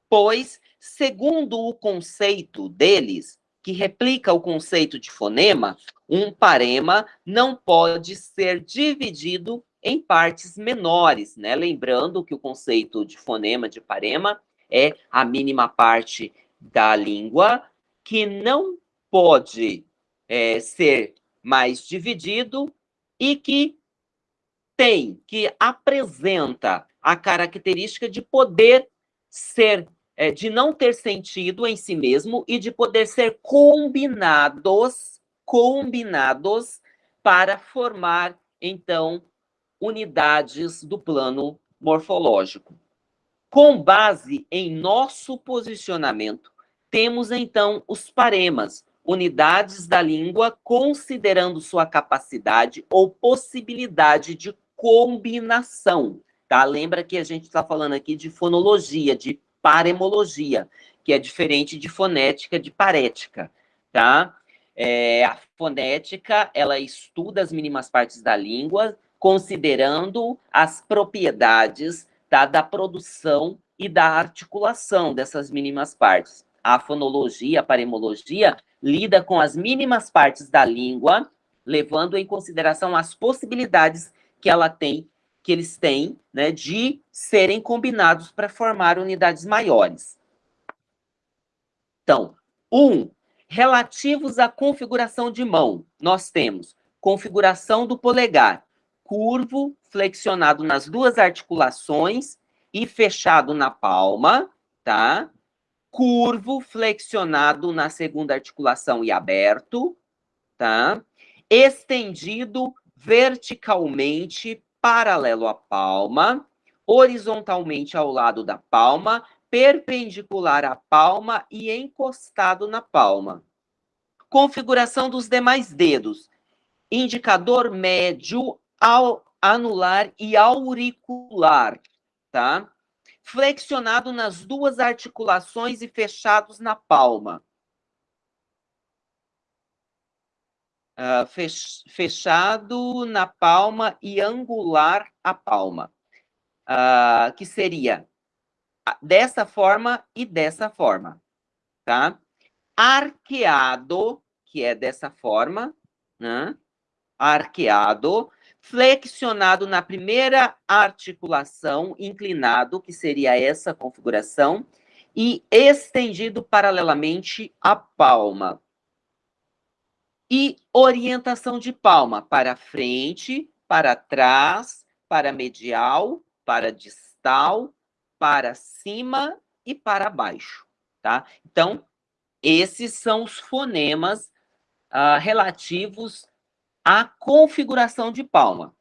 S1: pois, segundo o conceito deles, que replica o conceito de fonema, um parema não pode ser dividido em partes menores, né? Lembrando que o conceito de fonema, de parema, é a mínima parte da língua que não pode é, ser mais dividido e que tem, que apresenta a característica de poder ser, é, de não ter sentido em si mesmo e de poder ser combinados, combinados para formar, então, unidades do plano morfológico. Com base em nosso posicionamento, temos então os paremas, unidades da língua, considerando sua capacidade ou possibilidade de combinação, tá? Lembra que a gente está falando aqui de fonologia, de paremologia, que é diferente de fonética, de parética, tá? É, a fonética, ela estuda as mínimas partes da língua, considerando as propriedades tá, da produção e da articulação dessas mínimas partes. A fonologia, a paremologia, lida com as mínimas partes da língua, levando em consideração as possibilidades que ela tem, que eles têm, né, de serem combinados para formar unidades maiores. Então, um, relativos à configuração de mão, nós temos configuração do polegar, curvo, flexionado nas duas articulações e fechado na palma, tá? Curvo, flexionado na segunda articulação e aberto, tá? Estendido verticalmente, paralelo à palma, horizontalmente ao lado da palma, perpendicular à palma e encostado na palma. Configuração dos demais dedos. Indicador médio, anular e auricular, tá? Flexionado nas duas articulações e fechados na palma. Uh, fechado na palma e angular a palma. Uh, que seria dessa forma e dessa forma, tá? Arqueado, que é dessa forma, né? Arqueado, flexionado na primeira articulação, inclinado, que seria essa configuração, e estendido paralelamente à palma. E orientação de palma para frente, para trás, para medial, para distal, para cima e para baixo, tá? Então, esses são os fonemas uh, relativos a configuração de palma.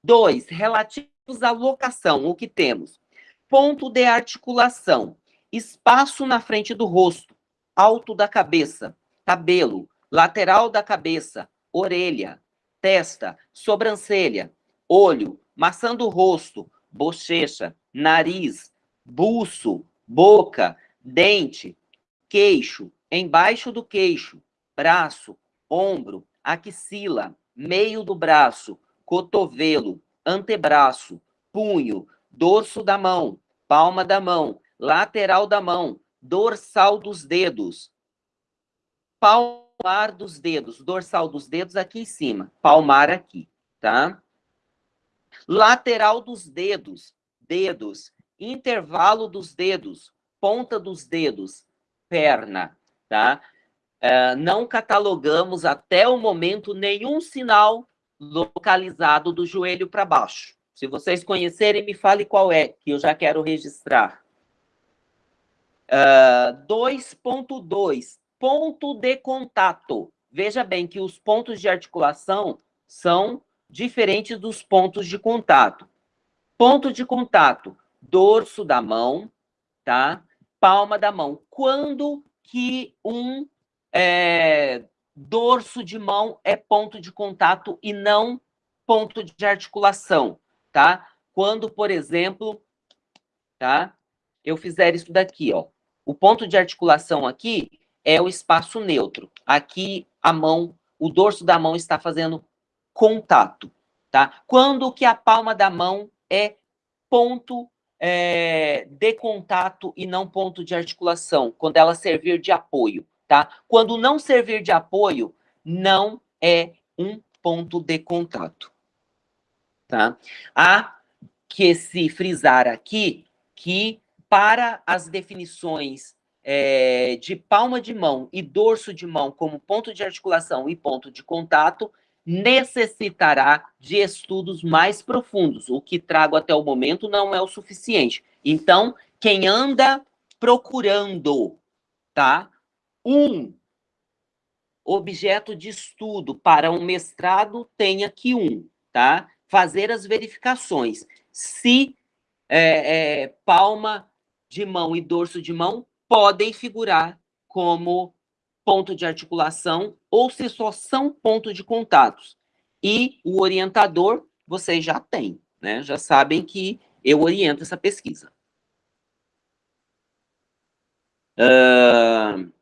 S1: Dois, relativos à locação, o que temos? Ponto de articulação, espaço na frente do rosto, alto da cabeça, cabelo, lateral da cabeça, orelha, testa, sobrancelha, olho, maçã do rosto, bochecha, nariz, buço, boca, dente, queixo, embaixo do queixo, braço, ombro, axila, meio do braço, cotovelo, antebraço, punho, dorso da mão, palma da mão, lateral da mão, dorsal dos dedos, palmar dos dedos, dorsal dos dedos aqui em cima, palmar aqui, tá? Lateral dos dedos, dedos, intervalo dos dedos, ponta dos dedos, perna, tá? Uh, não catalogamos até o momento nenhum sinal localizado do joelho para baixo. Se vocês conhecerem, me fale qual é, que eu já quero registrar. Uh, ah, 2.2, ponto de contato. Veja bem que os pontos de articulação são diferentes dos pontos de contato. Ponto de contato, dorso da mão, tá? Palma da mão. Quando que um é, dorso de mão é ponto de contato e não ponto de articulação, tá? Quando, por exemplo, tá? Eu fizer isso daqui, ó. O ponto de articulação aqui é o espaço neutro. Aqui a mão, o dorso da mão está fazendo contato, tá? Quando que a palma da mão é ponto é, de contato e não ponto de articulação, quando ela servir de apoio tá? Quando não servir de apoio, não é um ponto de contato, tá? Há que se frisar aqui que para as definições é, de palma de mão e dorso de mão como ponto de articulação e ponto de contato, necessitará de estudos mais profundos. O que trago até o momento não é o suficiente. Então, quem anda procurando, tá? Um objeto de estudo para um mestrado, tem aqui um, tá? fazer as verificações. Se é, é, palma de mão e dorso de mão podem figurar como ponto de articulação ou se só são ponto de contatos. E o orientador, vocês já têm, né? Já sabem que eu oriento essa pesquisa. Uh,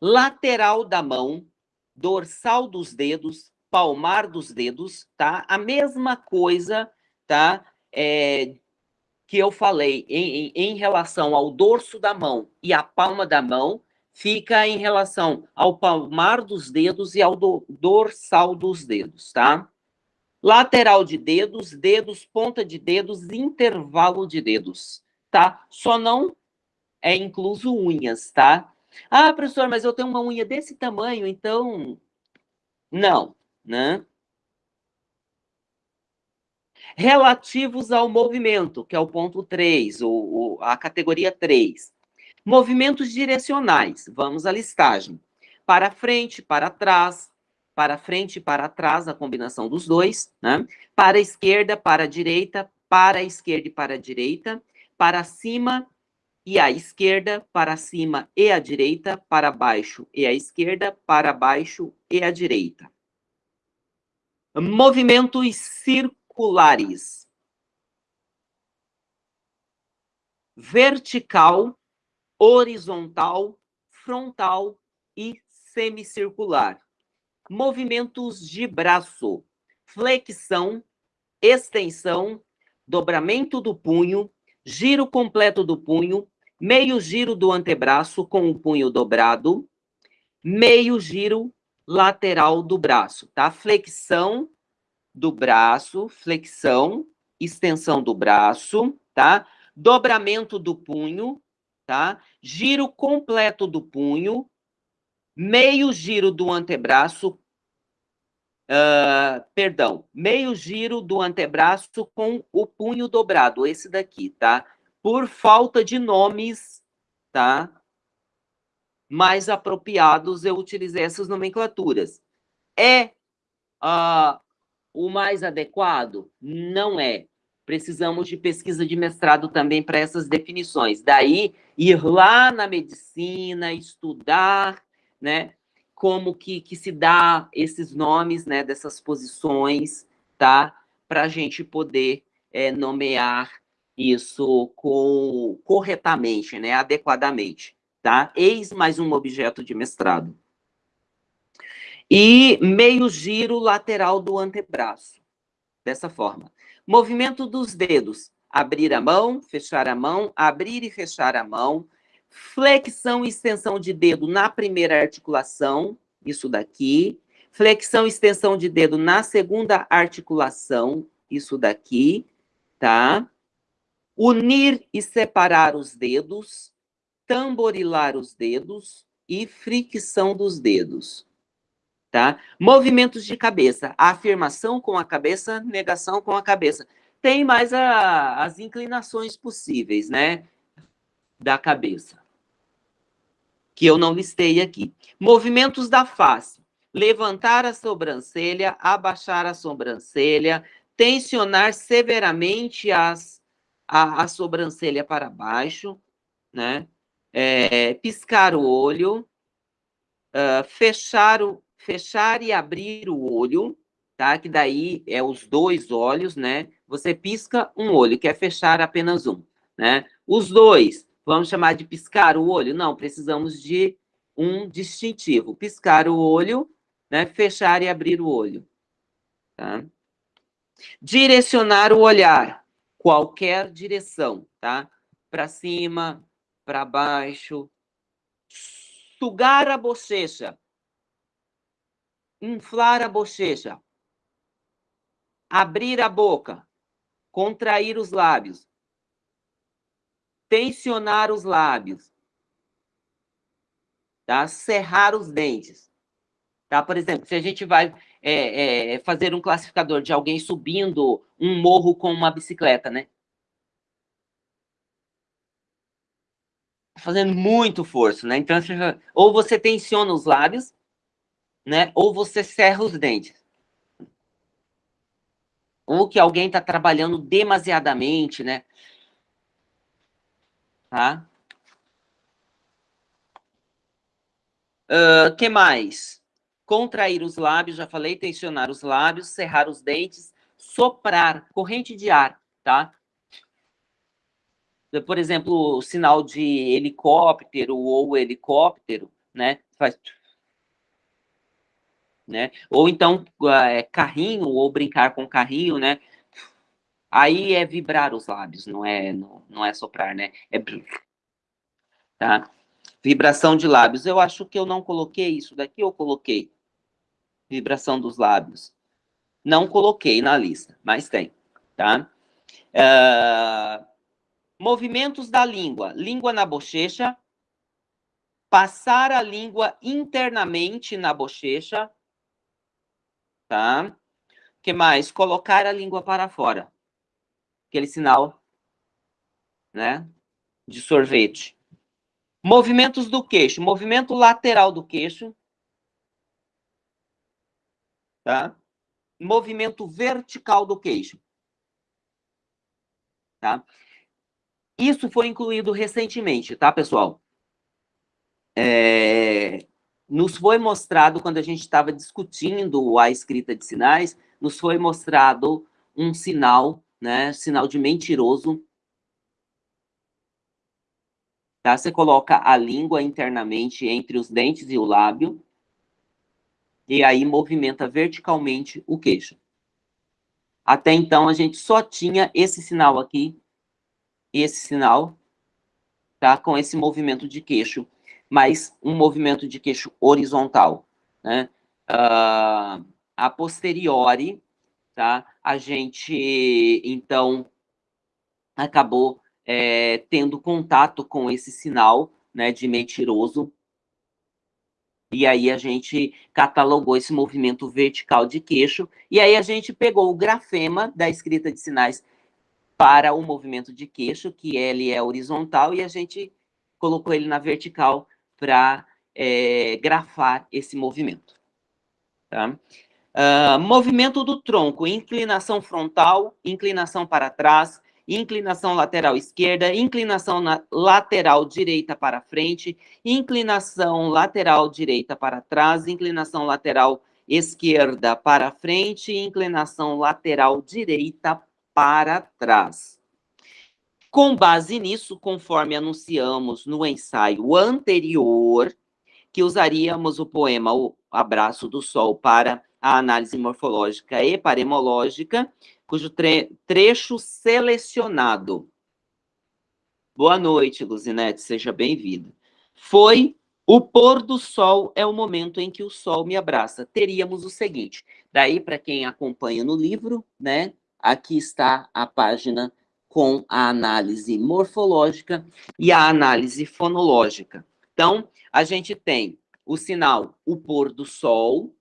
S1: lateral da mão, dorsal dos dedos, palmar dos dedos, tá? A mesma coisa, tá? É, que eu falei em, em, em, relação ao dorso da mão e a palma da mão, fica em relação ao palmar dos dedos e ao do, dorsal dos dedos, tá? Lateral de dedos, dedos, ponta de dedos, intervalo de dedos, tá? Só não é incluso unhas, tá? Ah, professor, mas eu tenho uma unha desse tamanho, então... Não, né? Relativos ao movimento, que é o ponto 3, ou, a categoria 3. Movimentos direcionais, vamos à listagem. Para frente, para trás, para frente e para trás, a combinação dos dois, né? Para a esquerda, para a direita, para a esquerda e para a direita, para cima e a esquerda, para cima e a direita, para baixo e a esquerda, para baixo e a direita. Movimentos circulares. Vertical, horizontal, frontal e semicircular. Movimentos de braço. Flexão, extensão, dobramento do punho, giro completo do punho, meio giro do antebraço com o punho dobrado, meio giro lateral do braço, tá? Flexão do braço, flexão, extensão do braço, tá? Dobramento do punho, tá? Giro completo do punho, meio giro do antebraço, uh, perdão, meio giro do antebraço com o punho dobrado, esse daqui, tá? Por falta de nomes, tá? Mais apropriados, eu utilizei essas nomenclaturas. É uh, o mais adequado? Não é. Precisamos de pesquisa de mestrado também para essas definições. Daí, ir lá na medicina, estudar, né? Como que, que se dá esses nomes, né? Dessas posições, tá? Para a gente poder é, nomear isso com, corretamente, né, adequadamente, tá? Eis mais um objeto de mestrado. E meio giro lateral do antebraço, dessa forma. Movimento dos dedos, abrir a mão, fechar a mão, abrir e fechar a mão, flexão e extensão de dedo na primeira articulação, isso daqui, flexão e extensão de dedo na segunda articulação, isso daqui, tá? Unir e separar os dedos, tamborilar os dedos e fricção dos dedos. Tá? Movimentos de cabeça, afirmação com a cabeça, negação com a cabeça. Tem mais a, as inclinações possíveis, né, da cabeça, que eu não listei aqui. Movimentos da face, levantar a sobrancelha, abaixar a sobrancelha, tensionar severamente as a, a sobrancelha para baixo, né? É, piscar o olho, uh, fechar, o, fechar e abrir o olho, tá? Que daí é os dois olhos, né? Você pisca um olho, quer fechar apenas um, né? Os dois, vamos chamar de piscar o olho? Não, precisamos de um distintivo. Piscar o olho, né? Fechar e abrir o olho, tá? Direcionar o olhar qualquer direção, tá? Para cima, para baixo. Sugar a bochecha. Inflar a bochecha. Abrir a boca. Contrair os lábios. Tensionar os lábios. Tá? Cerrar os dentes. Tá? Por exemplo, se a gente vai é, é, fazer um classificador de alguém subindo um morro com uma bicicleta, né? Fazendo muito força, né? Então, ou você tensiona os lábios, né? Ou você cerra os dentes. ou que alguém está trabalhando demasiadamente, né? Tá? Uh, que mais? Contrair os lábios, já falei, tensionar os lábios, cerrar os dentes, soprar, corrente de ar, tá? Por exemplo, o sinal de helicóptero ou helicóptero, né? Faz... Né? Ou então, é, carrinho, ou brincar com carrinho, né? Aí é vibrar os lábios, não é, não, não é soprar, né? É... Tá? Vibração de lábios. Eu acho que eu não coloquei isso daqui, eu coloquei. Vibração dos lábios. Não coloquei na lista, mas tem, tá? Uh, movimentos da língua. Língua na bochecha. Passar a língua internamente na bochecha. Tá? O que mais? Colocar a língua para fora. Aquele sinal, né? De sorvete. Movimentos do queixo. Movimento lateral do queixo. Tá? Movimento vertical do queixo. Tá? Isso foi incluído recentemente, tá, pessoal? É, nos foi mostrado, quando a gente estava discutindo a escrita de sinais, nos foi mostrado um sinal, né, sinal de mentiroso, Tá? Você coloca a língua internamente entre os dentes e o lábio, e aí movimenta verticalmente o queixo. Até então, a gente só tinha esse sinal aqui, esse sinal, tá? Com esse movimento de queixo, mas um movimento de queixo horizontal, né? Uh, a posteriori, tá? A gente, então, acabou é, tendo contato com esse sinal né, de mentiroso. E aí a gente catalogou esse movimento vertical de queixo, e aí a gente pegou o grafema da escrita de sinais para o movimento de queixo, que ele é horizontal, e a gente colocou ele na vertical para é, grafar esse movimento. Tá? Uh, movimento do tronco, inclinação frontal, inclinação para trás, inclinação lateral esquerda, inclinação lateral direita para frente, inclinação lateral direita para trás, inclinação lateral esquerda para frente, inclinação lateral direita para trás. Com base nisso, conforme anunciamos no ensaio anterior, que usaríamos o poema O Abraço do Sol para a análise morfológica e paremológica, cujo tre trecho selecionado. Boa noite, Luzinete, seja bem-vinda. Foi o pôr do sol é o momento em que o sol me abraça. Teríamos o seguinte, daí para quem acompanha no livro, né, aqui está a página com a análise morfológica e a análise fonológica. Então, a gente tem o sinal o pôr do sol,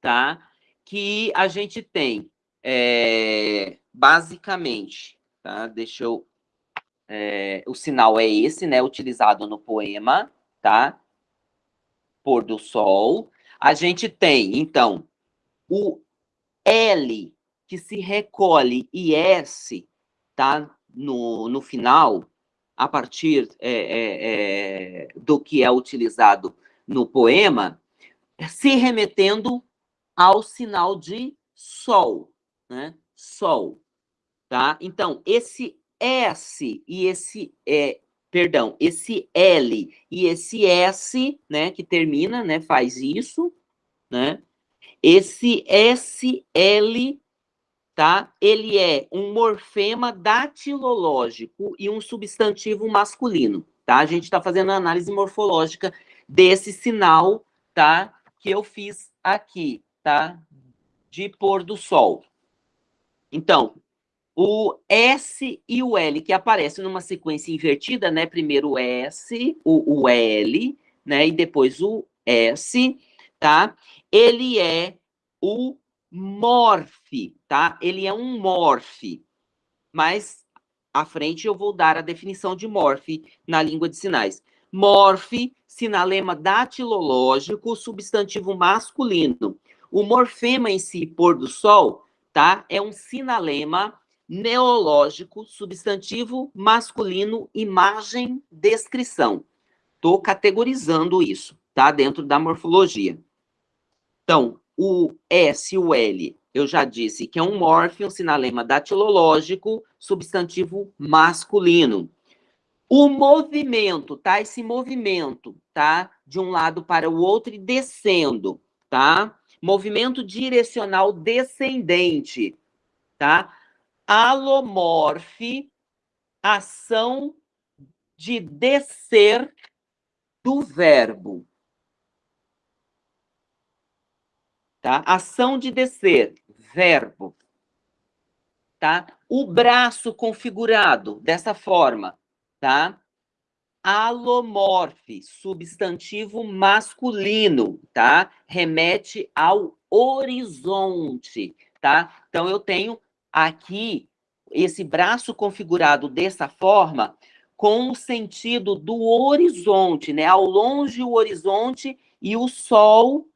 S1: tá? Que a gente tem é, basicamente, tá? Deixa eu... É, o sinal é esse, né? Utilizado no poema, tá? Pôr do sol. A gente tem, então, o L, que se recolhe, e S, tá? No, no final, a partir é, é, é do que é utilizado no poema, se remetendo ao sinal de sol, né? Sol, tá? Então, esse S e esse, é, perdão, esse L e esse S, né, que termina, né, faz isso, né? Esse SL, tá? Ele é um morfema datilológico e um substantivo masculino, tá? A gente está fazendo a análise morfológica desse sinal, tá? Que eu fiz aqui, tá? De pôr do sol. Então, o S e o L, que aparecem numa sequência invertida, né? Primeiro o S, o, o L, né? E depois o S, tá? Ele é o morfe, tá? Ele é um morfe. Mas à frente eu vou dar a definição de morfe na língua de sinais. Morfe, sinalema datilológico, substantivo masculino. O morfema em si, pôr do sol, tá? É um sinalema neológico, substantivo masculino, imagem, descrição. Estou categorizando isso, tá? Dentro da morfologia. Então, o S e o L, eu já disse que é um morfo, um sinalema datilológico, substantivo masculino. O movimento, tá? Esse movimento, tá? De um lado para o outro e descendo, tá? Movimento direcional descendente, tá? Alomorfe, ação de descer do verbo. Tá? Ação de descer, verbo. Tá? O braço configurado dessa forma, tá? Alomorfe, substantivo masculino, tá? Remete ao horizonte, tá? Então eu tenho aqui esse braço configurado dessa forma com o sentido do horizonte, né? Ao longe o horizonte e o sol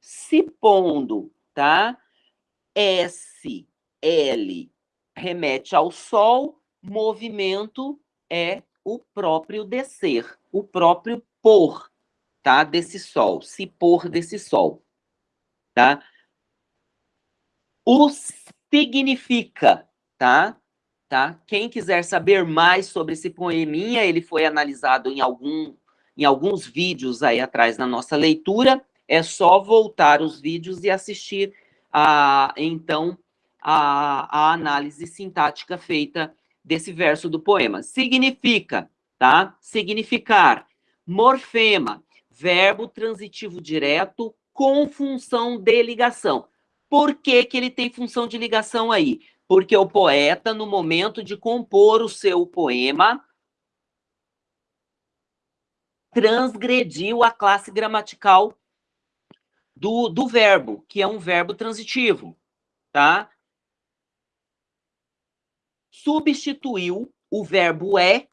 S1: se pondo, tá? S, L remete ao sol, movimento é o próprio descer, o próprio pôr, tá? Desse sol, se pôr desse sol, tá? O significa, tá? Tá? Quem quiser saber mais sobre esse poeminha, ele foi analisado em, algum, em alguns vídeos aí atrás na nossa leitura, é só voltar os vídeos e assistir, a, então, a, a análise sintática feita desse verso do poema. Significa, tá? Significar, morfema, verbo transitivo direto com função de ligação. Por que, que ele tem função de ligação aí? Porque o poeta, no momento de compor o seu poema, transgrediu a classe gramatical do, do verbo, que é um verbo transitivo, tá? Substituiu o verbo é,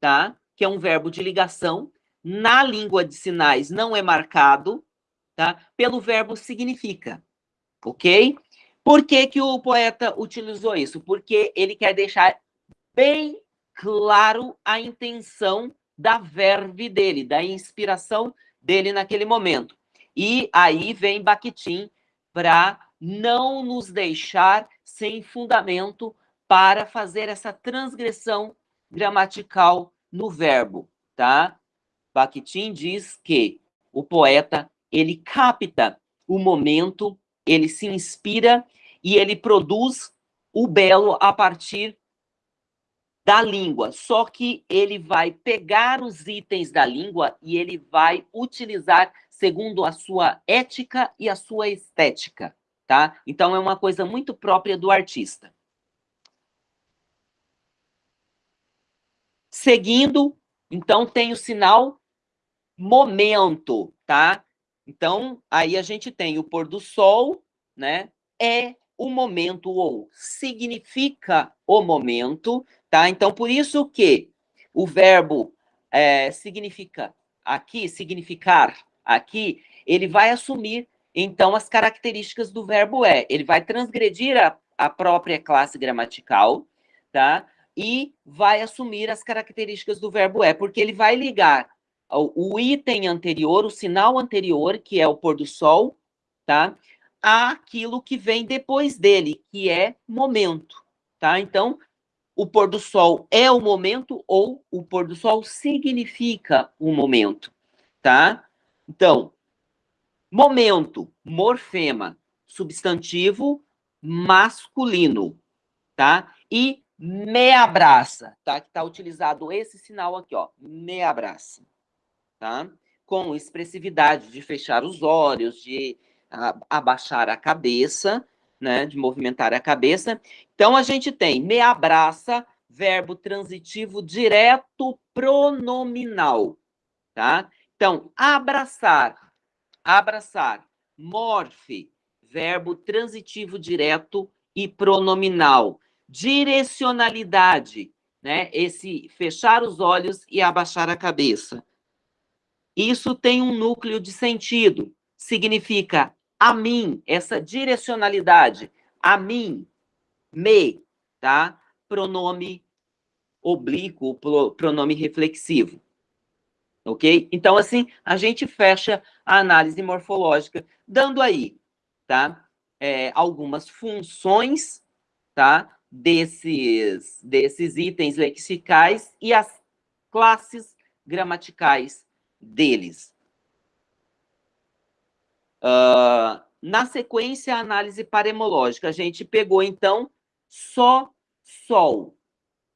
S1: tá? Que é um verbo de ligação, na língua de sinais não é marcado, tá? Pelo verbo significa ok? Por que, que o poeta utilizou isso? Porque ele quer deixar bem claro a intenção da verve dele, da inspiração dele naquele momento. E aí vem Bakhtin para não nos deixar sem fundamento para fazer essa transgressão gramatical no verbo, tá? Bakhtin diz que o poeta, ele capta o momento ele se inspira e ele produz o belo a partir da língua, só que ele vai pegar os itens da língua e ele vai utilizar segundo a sua ética e a sua estética, tá? Então é uma coisa muito própria do artista. Seguindo, então tem o sinal momento, tá? Então, aí a gente tem o pôr do sol, né? É o momento ou significa o momento, tá? Então, por isso que o verbo é, significa aqui, significar aqui, ele vai assumir, então, as características do verbo é. Ele vai transgredir a, a própria classe gramatical, tá? E vai assumir as características do verbo é, porque ele vai ligar o item anterior, o sinal anterior, que é o pôr do sol, tá? Aquilo que vem depois dele, que é momento, tá? Então, o pôr do sol é o momento ou o pôr do sol significa o momento, tá? Então, momento, morfema, substantivo masculino, tá? E me abraça, tá? Que tá utilizado esse sinal aqui, ó, me abraça tá? com expressividade de fechar os olhos, de abaixar a cabeça, né? de movimentar a cabeça. Então, a gente tem me abraça, verbo transitivo direto pronominal. Tá? Então, abraçar, abraçar, morfe, verbo transitivo direto e pronominal. Direcionalidade, né? Esse fechar os olhos e abaixar a cabeça. Isso tem um núcleo de sentido. Significa a mim, essa direcionalidade, a mim, me, tá? Pronome oblíquo, pronome reflexivo. Ok? Então, assim, a gente fecha a análise morfológica, dando aí, tá? É, algumas funções, tá? Desses, desses itens lexicais e as classes gramaticais deles. Uh, na sequência, a análise paremológica. A gente pegou, então, só sol,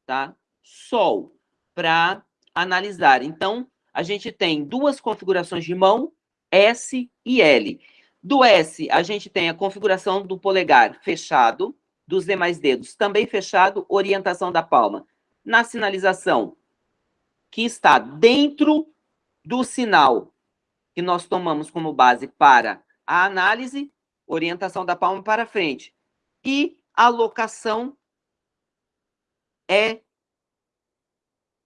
S1: tá? Sol, para analisar. Então, a gente tem duas configurações de mão, S e L. Do S, a gente tem a configuração do polegar fechado, dos demais dedos também fechado, orientação da palma. Na sinalização, que está dentro do sinal que nós tomamos como base para a análise, orientação da palma para frente. E a locação é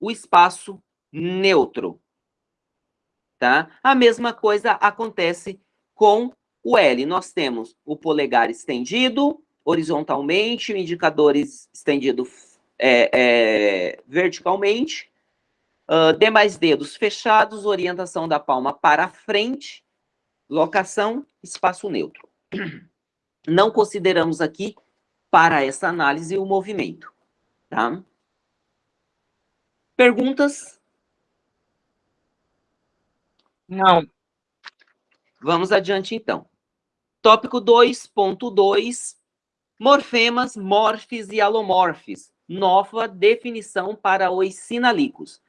S1: o espaço neutro. Tá? A mesma coisa acontece com o L. Nós temos o polegar estendido horizontalmente, o indicador estendido é, é, verticalmente, uh, demais dedos fechados, orientação da palma para frente, locação, espaço neutro. [CLEARS THROAT] Não consideramos aqui, para essa análise, o movimento. Tá? Perguntas?
S2: Não.
S1: Vamos adiante, então. Tópico 2.2, morfemas, morfes e alomorfes. Nova definição para os sinalicos.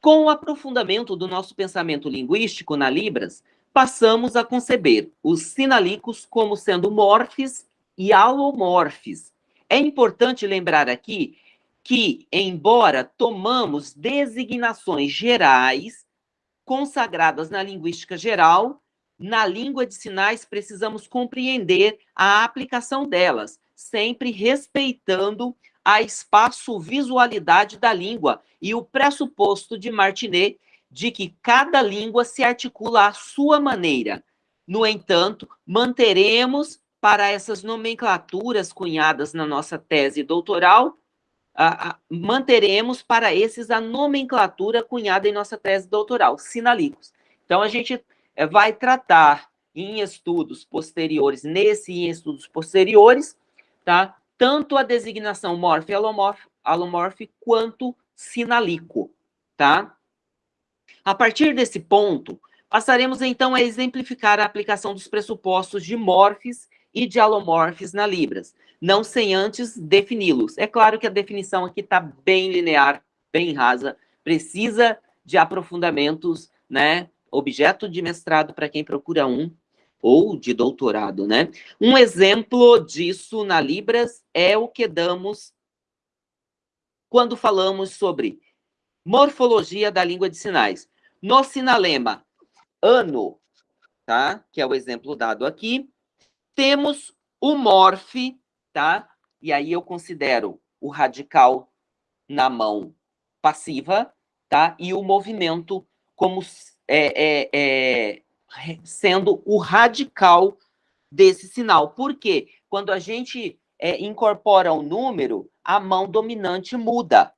S1: Com o aprofundamento do nosso pensamento linguístico na Libras, passamos a conceber os sinalicos como sendo morfes e alomorfes. É importante lembrar aqui que, embora tomamos designações gerais consagradas na linguística geral, na língua de sinais precisamos compreender a aplicação delas, sempre respeitando a espaço-visualidade da língua e o pressuposto de Martinet de que cada língua se articula à sua maneira. No entanto, manteremos para essas nomenclaturas cunhadas na nossa tese doutoral a, a, manteremos para esses a nomenclatura cunhada em nossa tese doutoral, sinalicos. Então, a gente é, vai tratar em estudos posteriores, nesse em estudos posteriores, tá? tanto a designação morfe alomorfe, alomorfe quanto sinalico, tá? A partir desse ponto, passaremos então a exemplificar a aplicação dos pressupostos de morfes e de alomorfes na Libras, não sem antes defini-los. É claro que a definição aqui está bem linear, bem rasa, precisa de aprofundamentos, né? Objeto de mestrado para quem procura um, ou de doutorado, né? Um exemplo disso na Libras é o que damos quando falamos sobre morfologia da língua de sinais. No sinalema ano, tá? Que é o exemplo dado aqui, temos o morfe, tá? E aí eu considero o radical na mão passiva, tá? E o movimento como é, é, é, sendo o radical desse sinal. Por quê? Quando a gente é, incorpora um número, a mão dominante muda,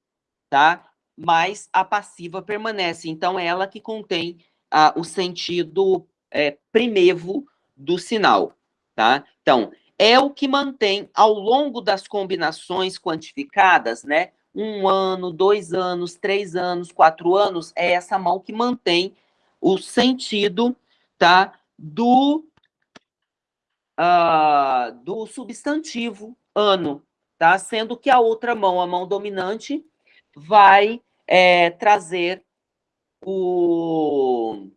S1: tá? Mas a passiva permanece. Então, é ela que contém ah, o sentido é, primevo do sinal, tá? Então, é o que mantém ao longo das combinações quantificadas, né? Um ano, dois anos, três anos, quatro anos, é essa mão que mantém o sentido, tá? Do, uh, do substantivo ano, tá? Sendo que a outra mão, a mão dominante, vai é, trazer o,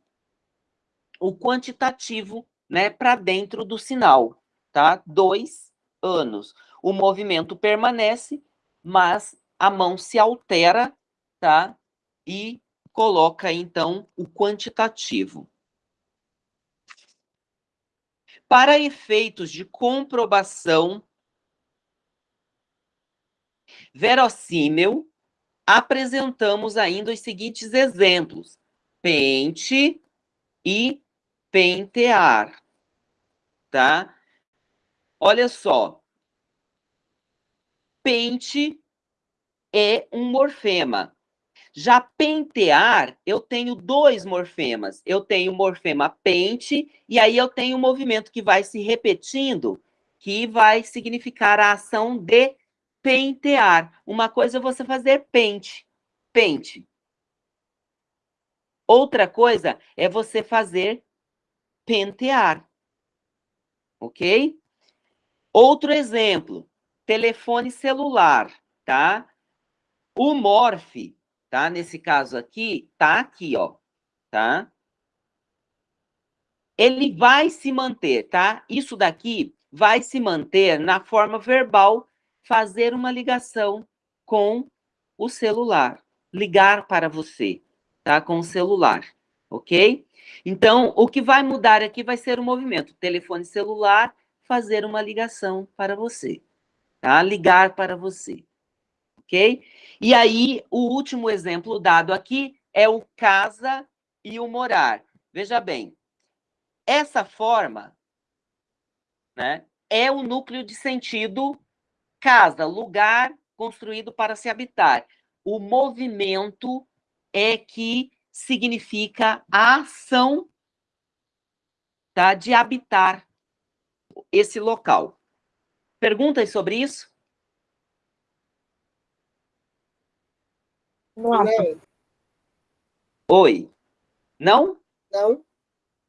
S1: o quantitativo né, para dentro do sinal, tá? Dois anos. O movimento permanece, mas a mão se altera, tá? E coloca, então, o quantitativo. Para efeitos de comprovação verossímil, apresentamos ainda os seguintes exemplos: pente e pentear, tá? Olha só, pente é um morfema. Já pentear, eu tenho dois morfemas. Eu tenho o morfema pente, e aí eu tenho um movimento que vai se repetindo, que vai significar a ação de pentear. Uma coisa é você fazer pente, pente. Outra coisa é você fazer pentear. Ok? Outro exemplo, telefone celular, tá? O morfe tá? Nesse caso aqui, tá aqui, ó, tá? Ele vai se manter, tá? Isso daqui vai se manter na forma verbal, fazer uma ligação com o celular, ligar para você, tá? Com o celular, ok? Então, o que vai mudar aqui vai ser o movimento. Telefone celular, fazer uma ligação para você, tá? Ligar para você ok? E aí, o último exemplo dado aqui é o casa e o morar. Veja bem, essa forma né, é o núcleo de sentido casa, lugar construído para se habitar. O movimento é que significa a ação tá, de habitar esse local. Perguntas sobre isso?
S2: Não.
S1: Oi. Não?
S2: Não.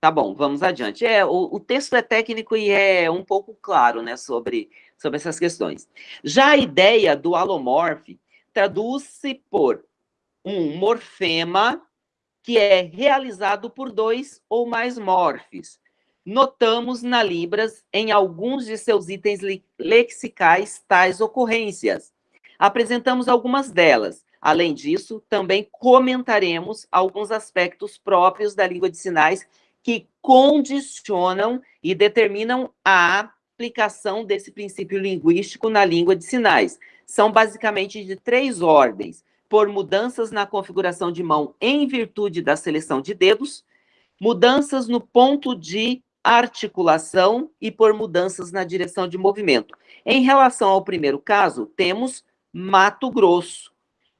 S1: Tá bom, vamos adiante. É, o, o, texto é técnico e é um pouco claro né, sobre, sobre essas questões. Já a ideia do alomorfe traduz-se por um morfema que é realizado por dois ou mais morfes. Notamos na Libras, em alguns de seus itens lexicais, tais ocorrências. Apresentamos algumas delas. Além disso, também comentaremos alguns aspectos próprios da língua de sinais que condicionam e determinam a aplicação desse princípio linguístico na língua de sinais. São basicamente de três ordens: por mudanças na configuração de mão em virtude da seleção de dedos, mudanças no ponto de articulação e por mudanças na direção de movimento. Em relação ao primeiro caso, temos Mato Grosso,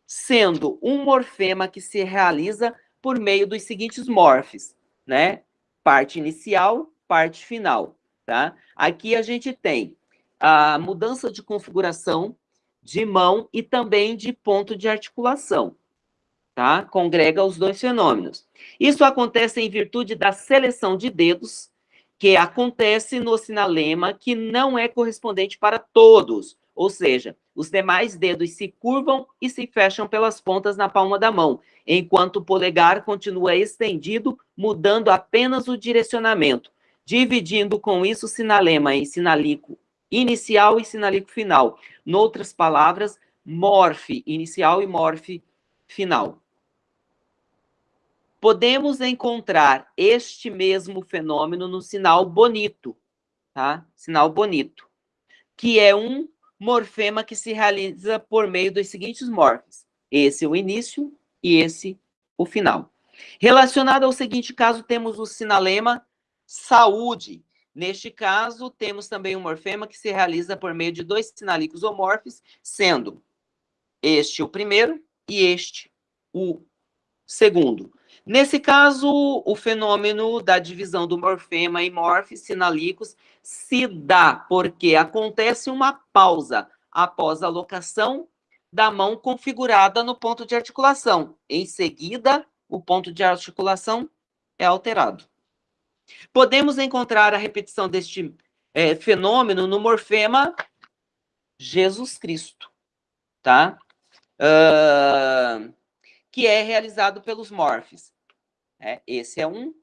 S1: sendo um morfema que se realiza por meio dos seguintes morfes, né? Parte inicial, parte final, tá? Aqui a gente tem a mudança de configuração de mão e também de ponto de articulação, tá? Congrega os dois fenômenos. Isso acontece em virtude da seleção de dedos, que acontece no sinalema, que não é correspondente para todos, ou seja, os demais dedos se curvam e se fecham pelas pontas na palma da mão, enquanto o polegar continua estendido, mudando apenas o direcionamento, dividindo com isso o sinalema em sinalico inicial e sinalico final. Noutras palavras, morfe inicial e morfe final. Podemos encontrar este mesmo fenômeno no sinal bonito, tá? Sinal bonito, que é um morfema que se realiza por meio dos seguintes morfes. Esse é o início e esse o final. Relacionado ao seguinte caso, temos o sinalema saúde. Neste caso, temos também um morfema que se realiza por meio de dois sinalículos homórfes, sendo este o primeiro e este o segundo. Nesse caso, o fenômeno da divisão do morfema em morfe sinalículos se dá porque acontece uma pausa após a locação da mão configurada no ponto de articulação. Em seguida, o ponto de articulação é alterado. Podemos encontrar a repetição deste é, fenômeno no morfema Jesus Cristo, tá? Uh, que é realizado pelos morfes. É, esse é um,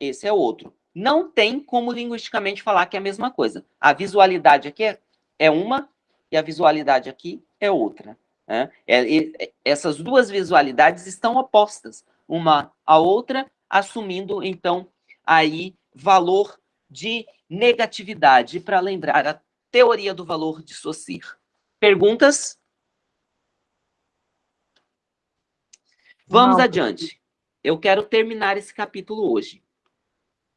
S1: esse é outro. Não tem como linguisticamente falar que é a mesma coisa. A visualidade aqui é, é uma e a visualidade aqui é outra. Né? É, é, essas duas visualidades estão opostas uma à outra, assumindo, então, aí valor de negatividade, para lembrar a teoria do valor de Saussure. Perguntas? Vamos Não. adiante. Eu quero terminar esse capítulo hoje.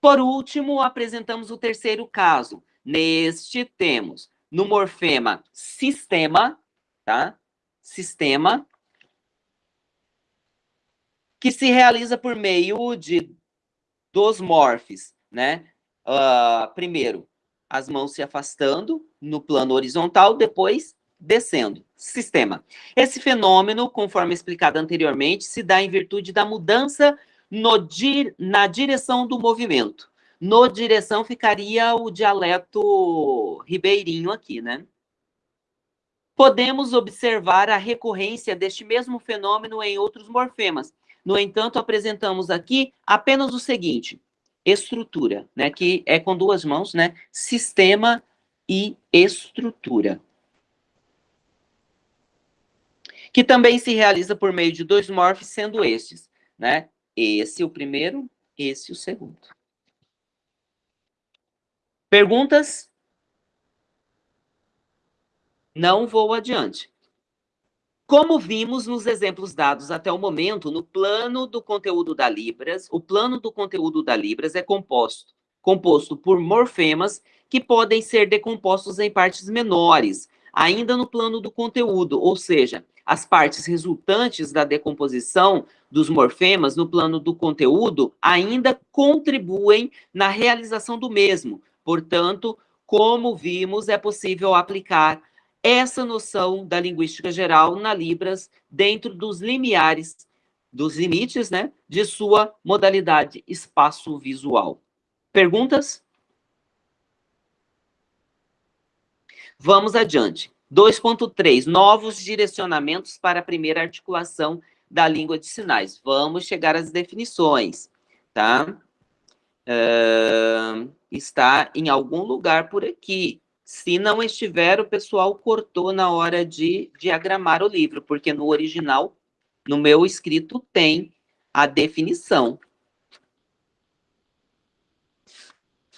S1: Por último, apresentamos o terceiro caso. Neste temos, no morfema sistema, tá? Sistema que se realiza por meio de dos morfes, né? Uh, primeiro, as mãos se afastando no plano horizontal, depois descendo. Sistema. Esse fenômeno, conforme explicado anteriormente, se dá em virtude da mudança di na direção do movimento. No direção ficaria o dialeto ribeirinho aqui, né? Podemos observar a recorrência deste mesmo fenômeno em outros morfemas. No entanto, apresentamos aqui apenas o seguinte: estrutura, né, que é com duas mãos, né, sistema e estrutura. Que também se realiza por meio de dois morfes, sendo estes, né, esse o primeiro, esse o segundo. Perguntas? Não vou adiante. Como vimos nos exemplos dados até o momento, no plano do conteúdo da Libras, o plano do conteúdo da Libras é composto, composto por morfemas que podem ser decompostos em partes menores, ainda no plano do conteúdo, ou seja, as partes resultantes da decomposição dos morfemas no plano do conteúdo ainda contribuem na realização do mesmo. Portanto, como vimos, é possível aplicar essa noção da linguística geral na Libras dentro dos limiares, dos limites, né, de sua modalidade espaço-visual. Perguntas? Vamos adiante. 2.3, novos direcionamentos para a primeira articulação da língua de sinais. Vamos chegar às definições, tá? Uh, está em algum lugar por aqui. Se não estiver, o pessoal cortou na hora de diagramar o livro, porque no original, no meu escrito, tem a definição.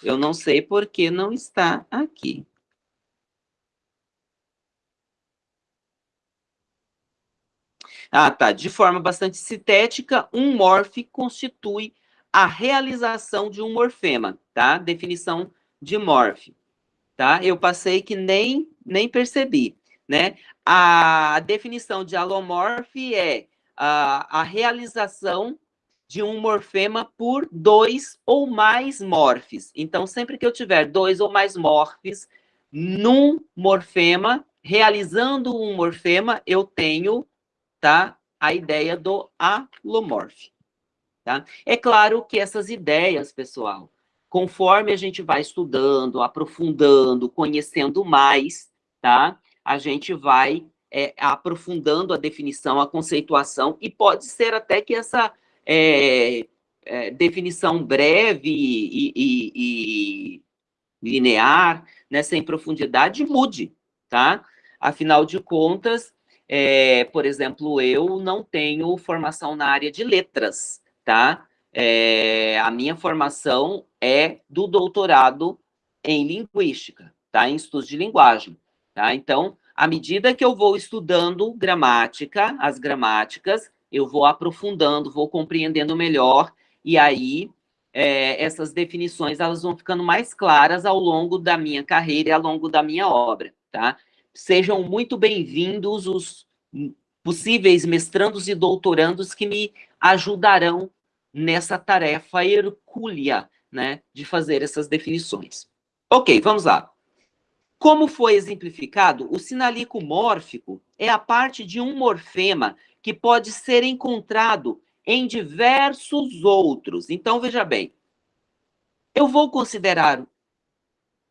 S1: Eu não sei por que não está aqui. Ah, tá. De forma bastante sintética, um morfe constitui a realização de um morfema, tá? Definição de morfe tá? Eu passei que nem, nem percebi, né? A definição de alomorfe é a, a realização de um morfema por dois ou mais morfes. Então, sempre que eu tiver dois ou mais morfes num morfema, realizando um morfema, eu tenho, tá? A ideia do alomorfe, tá? É claro que essas ideias, pessoal, conforme a gente vai estudando, aprofundando, conhecendo mais, tá? A gente vai é, aprofundando a definição, a conceituação, e pode ser até que essa é, é, definição breve e, e, e, linear, né, sem profundidade, mude, tá? Afinal de contas, é, por exemplo, eu não tenho formação na área de letras, tá? É, a minha formação é do doutorado em linguística, tá? Em estudos de linguagem, tá? Então, à medida que eu vou estudando gramática, as gramáticas, eu vou aprofundando, vou compreendendo melhor, e aí é, essas definições elas vão ficando mais claras ao longo da minha carreira e ao longo da minha obra, tá? Sejam muito bem-vindos os possíveis mestrandos e doutorandos que me ajudarão nessa tarefa hercúlea, né, de fazer essas definições. Ok, vamos lá. Como foi exemplificado, o sinalico mórfico é a parte de um morfema que pode ser encontrado em diversos outros. Então, veja bem, eu vou considerar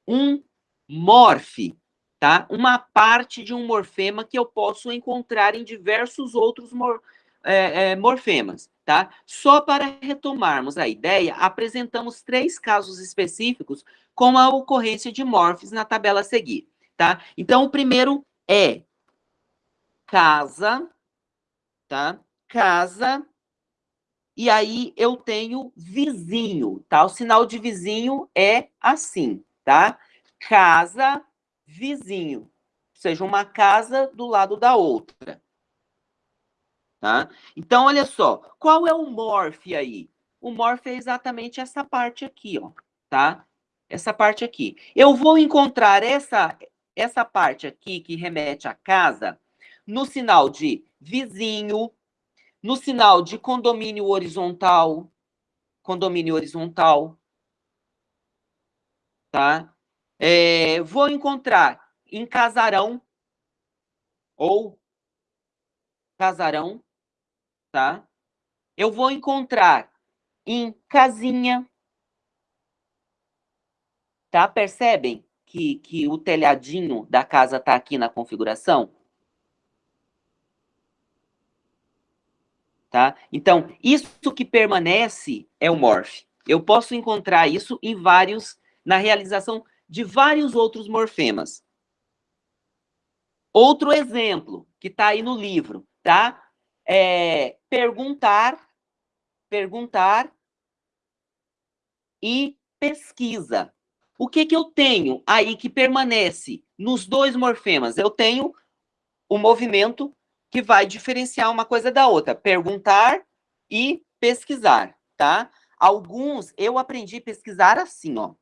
S1: um morfe, tá? Uma parte de um morfema que eu posso encontrar em diversos outros mor é, é, morfemas. Tá? Só para retomarmos a ideia, apresentamos três casos específicos com a ocorrência de morfes na tabela a seguir. Tá? Então, o primeiro é casa, tá? Casa, e aí eu tenho vizinho, tá? O sinal de vizinho é assim, tá? Casa, vizinho. Ou seja, uma casa do lado da outra. Tá? Então, olha só, qual é o morph aí? O morph é exatamente essa parte aqui, ó, tá? Essa parte aqui. Eu vou encontrar essa, essa parte aqui que remete à casa no sinal de vizinho, no sinal de condomínio horizontal, condomínio horizontal, tá? É, vou encontrar em casarão ou casarão, tá? Eu vou encontrar em casinha, tá? Percebem que, que o telhadinho da casa está aqui na configuração? Tá? Então, isso que permanece é o morph. Eu posso encontrar isso em vários, na realização de vários outros morfemas. Outro exemplo que está aí no livro, tá? É perguntar, perguntar e pesquisa. O que, que eu tenho aí que permanece nos dois morfemas? Eu tenho o movimento que vai diferenciar uma coisa da outra. Perguntar e pesquisar, tá? Alguns, eu aprendi a pesquisar assim, ó,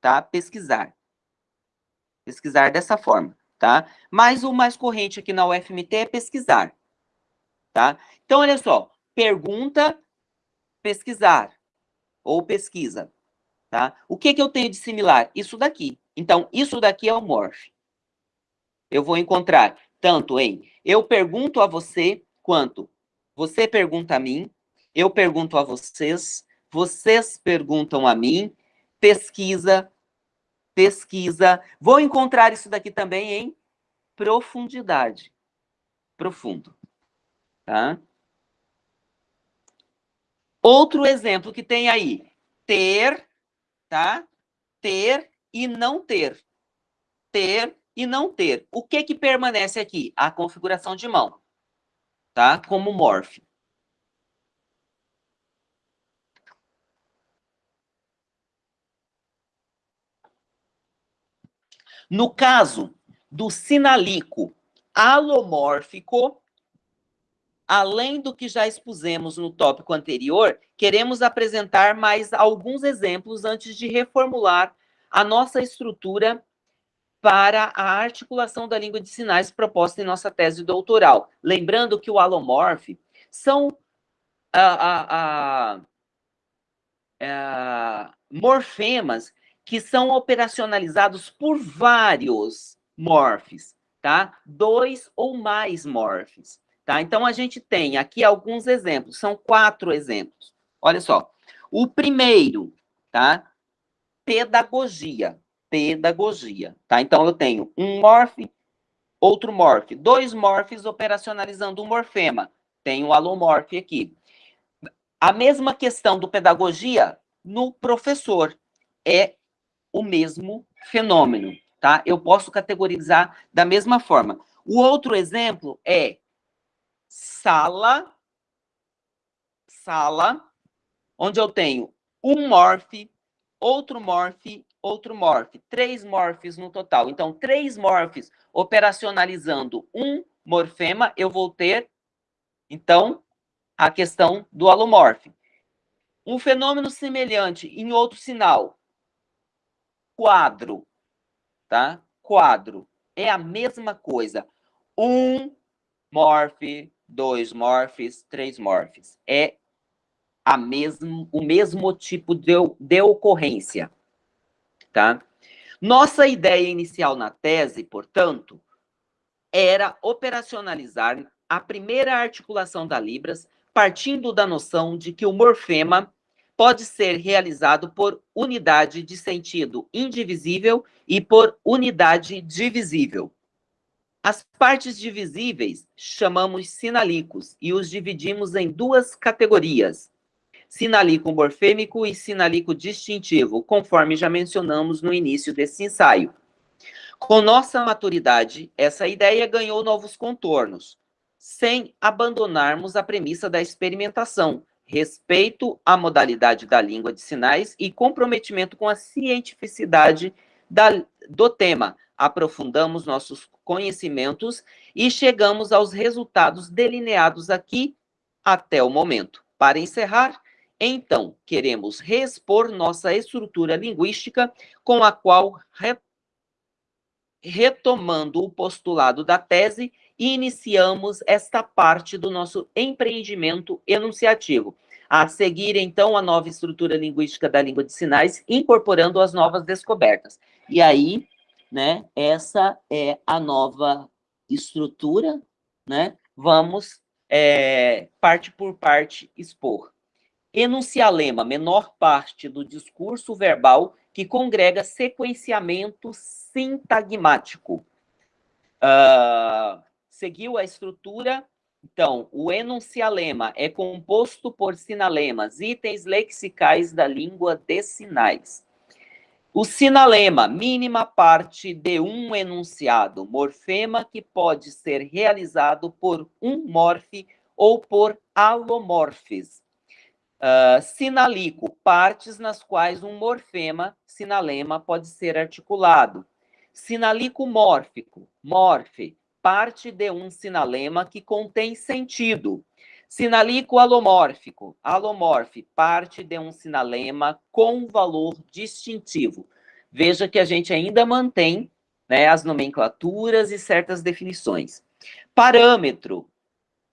S1: tá? Pesquisar. Pesquisar dessa forma, tá? Mas o mais corrente aqui na UFMT é pesquisar, tá? Então, olha só, pergunta, pesquisar, ou pesquisa, tá? O que, que eu tenho de similar? Isso daqui. Então, isso daqui é o morph. Eu vou encontrar tanto em eu pergunto a você, quanto você pergunta a mim, eu pergunto a vocês, vocês perguntam a mim, pesquisa, pesquisa. Vou encontrar isso daqui também em profundidade. Profundo. Tá? Outro exemplo que tem aí, ter, tá? Ter e não ter. Ter e não ter. O que que permanece aqui? A configuração de mão, tá? Como morph. No caso do sinalico alomórfico, além do que já expusemos no tópico anterior, queremos apresentar mais alguns exemplos antes de reformular a nossa estrutura para a articulação da língua de sinais proposta em nossa tese doutoral. Lembrando que o alomorf são a, a, a, morfemas que são operacionalizados por vários morfes, tá? Dois ou mais morfes, tá? Então, a gente tem aqui alguns exemplos, são quatro exemplos. Olha só, o primeiro, tá? Pedagogia pedagogia, tá? Então, eu tenho um morf, outro morf, dois morfs operacionalizando um morfema. Tenho o alomorf aqui. A mesma questão do pedagogia no professor. É o mesmo fenômeno, tá? Eu posso categorizar da mesma forma. O outro exemplo é sala, sala, onde eu tenho um morf, outro morf outro morph, três morphs no total. Então, três morphs operacionalizando um morfema, eu vou ter, então, a questão do alomorf. Um fenômeno semelhante em outro sinal, quadro, tá? Quadro, é a mesma coisa. Um morf, dois morfs, três morfs. É a mesmo, o mesmo tipo de, de ocorrência tá? Nossa ideia inicial na tese, portanto, era operacionalizar a primeira articulação da Libras, partindo da noção de que o morfema pode ser realizado por unidade de sentido indivisível e por unidade divisível. As partes divisíveis chamamos sinalicos e os dividimos em duas categorias, sinalico morfêmico e sinalico distintivo, conforme já mencionamos no início desse ensaio. Com nossa maturidade, essa ideia ganhou novos contornos, sem abandonarmos a premissa da experimentação, respeito à modalidade da língua de sinais e comprometimento com a cientificidade da, do tema. Aprofundamos nossos conhecimentos e chegamos aos resultados delineados aqui até o momento. Para encerrar, então, queremos reexpor nossa estrutura linguística com a qual, re... retomando o postulado da tese, iniciamos esta parte do nosso empreendimento enunciativo. A seguir, então, a nova estrutura linguística da língua de sinais, incorporando as novas descobertas. E aí, né, essa é a nova estrutura, né? Vamos, é, parte por parte, expor. Enuncialema, menor parte do discurso verbal que congrega sequenciamento sintagmático. Uh, seguiu a estrutura. Então, o enuncialema é composto por sinalemas, itens lexicais da língua de sinais. O sinalema, mínima parte de um enunciado, morfema que pode ser realizado por um morfe ou por alomorfes. Uh, sinalico, partes nas quais um morfema, sinalema, pode ser articulado. Sinalico mórfico, morfe, parte de um sinalema que contém sentido. Sinalico alomórfico, alomorfe, parte de um sinalema com valor distintivo. Veja que a gente ainda mantém né, as nomenclaturas e certas definições. Parâmetro,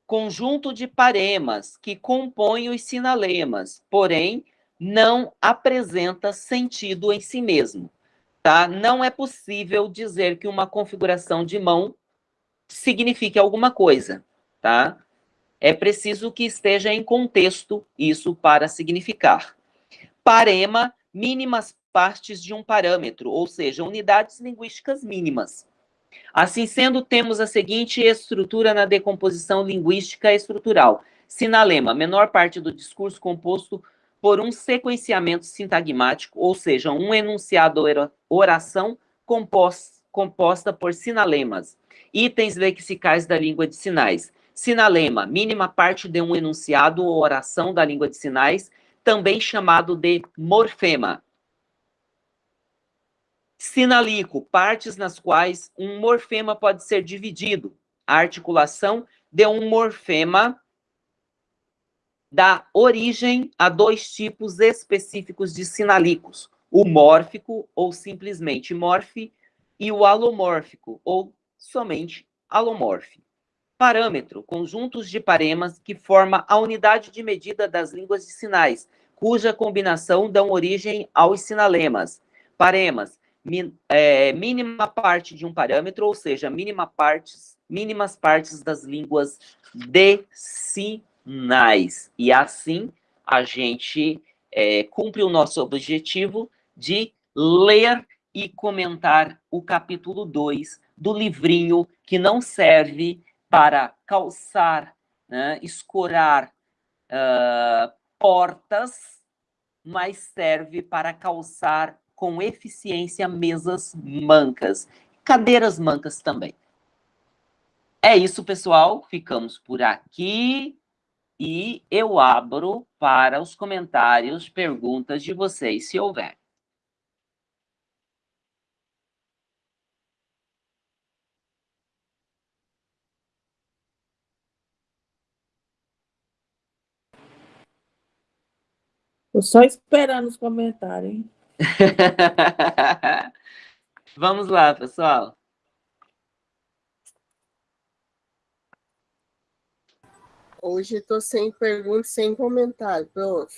S1: conjunto de paremas que compõem os sinalemas, porém não apresenta sentido em si mesmo. Tá? Não é possível dizer que uma configuração de mão signifique alguma coisa, tá? É preciso que esteja em contexto isso para significar. Parema, mínimas partes de um parâmetro, ou seja, unidades linguísticas mínimas. Assim sendo, temos a seguinte estrutura na decomposição linguística estrutural. Sinalema, menor parte do discurso composto por um sequenciamento sintagmático, ou seja, um enunciado oração composta por sinalemas. Itens lexicais da língua de sinais. Sinalema, mínima parte de um enunciado ou oração da língua de sinais, também chamado de morfema. Sinalico, partes nas quais um morfema pode ser dividido. A articulação de um morfema dá origem a dois tipos específicos de sinalicos, o mórfico, ou simplesmente morfe, e o alomórfico, ou somente alomorfe. Parâmetro, conjuntos de paremas que forma a unidade de medida das línguas de sinais, cuja combinação dão origem aos sinalemas. Paremas, min, é, mínima parte de um parâmetro, ou seja, mínima partes, mínimas partes das línguas de sinais. E assim, a gente é, cumpre o nosso objetivo de ler e comentar o capítulo 2 do livrinho que não serve para calçar, né, escorar uh, portas, mas serve para calçar com eficiência mesas mancas, cadeiras mancas também. É isso, pessoal. Ficamos por aqui e eu abro para os comentários, perguntas de vocês, se houver.
S3: Estou só esperando os comentários, hein? [LAUGHS]
S1: Vamos lá, pessoal.
S2: Hoje estou sem perguntas, sem comentário, prof.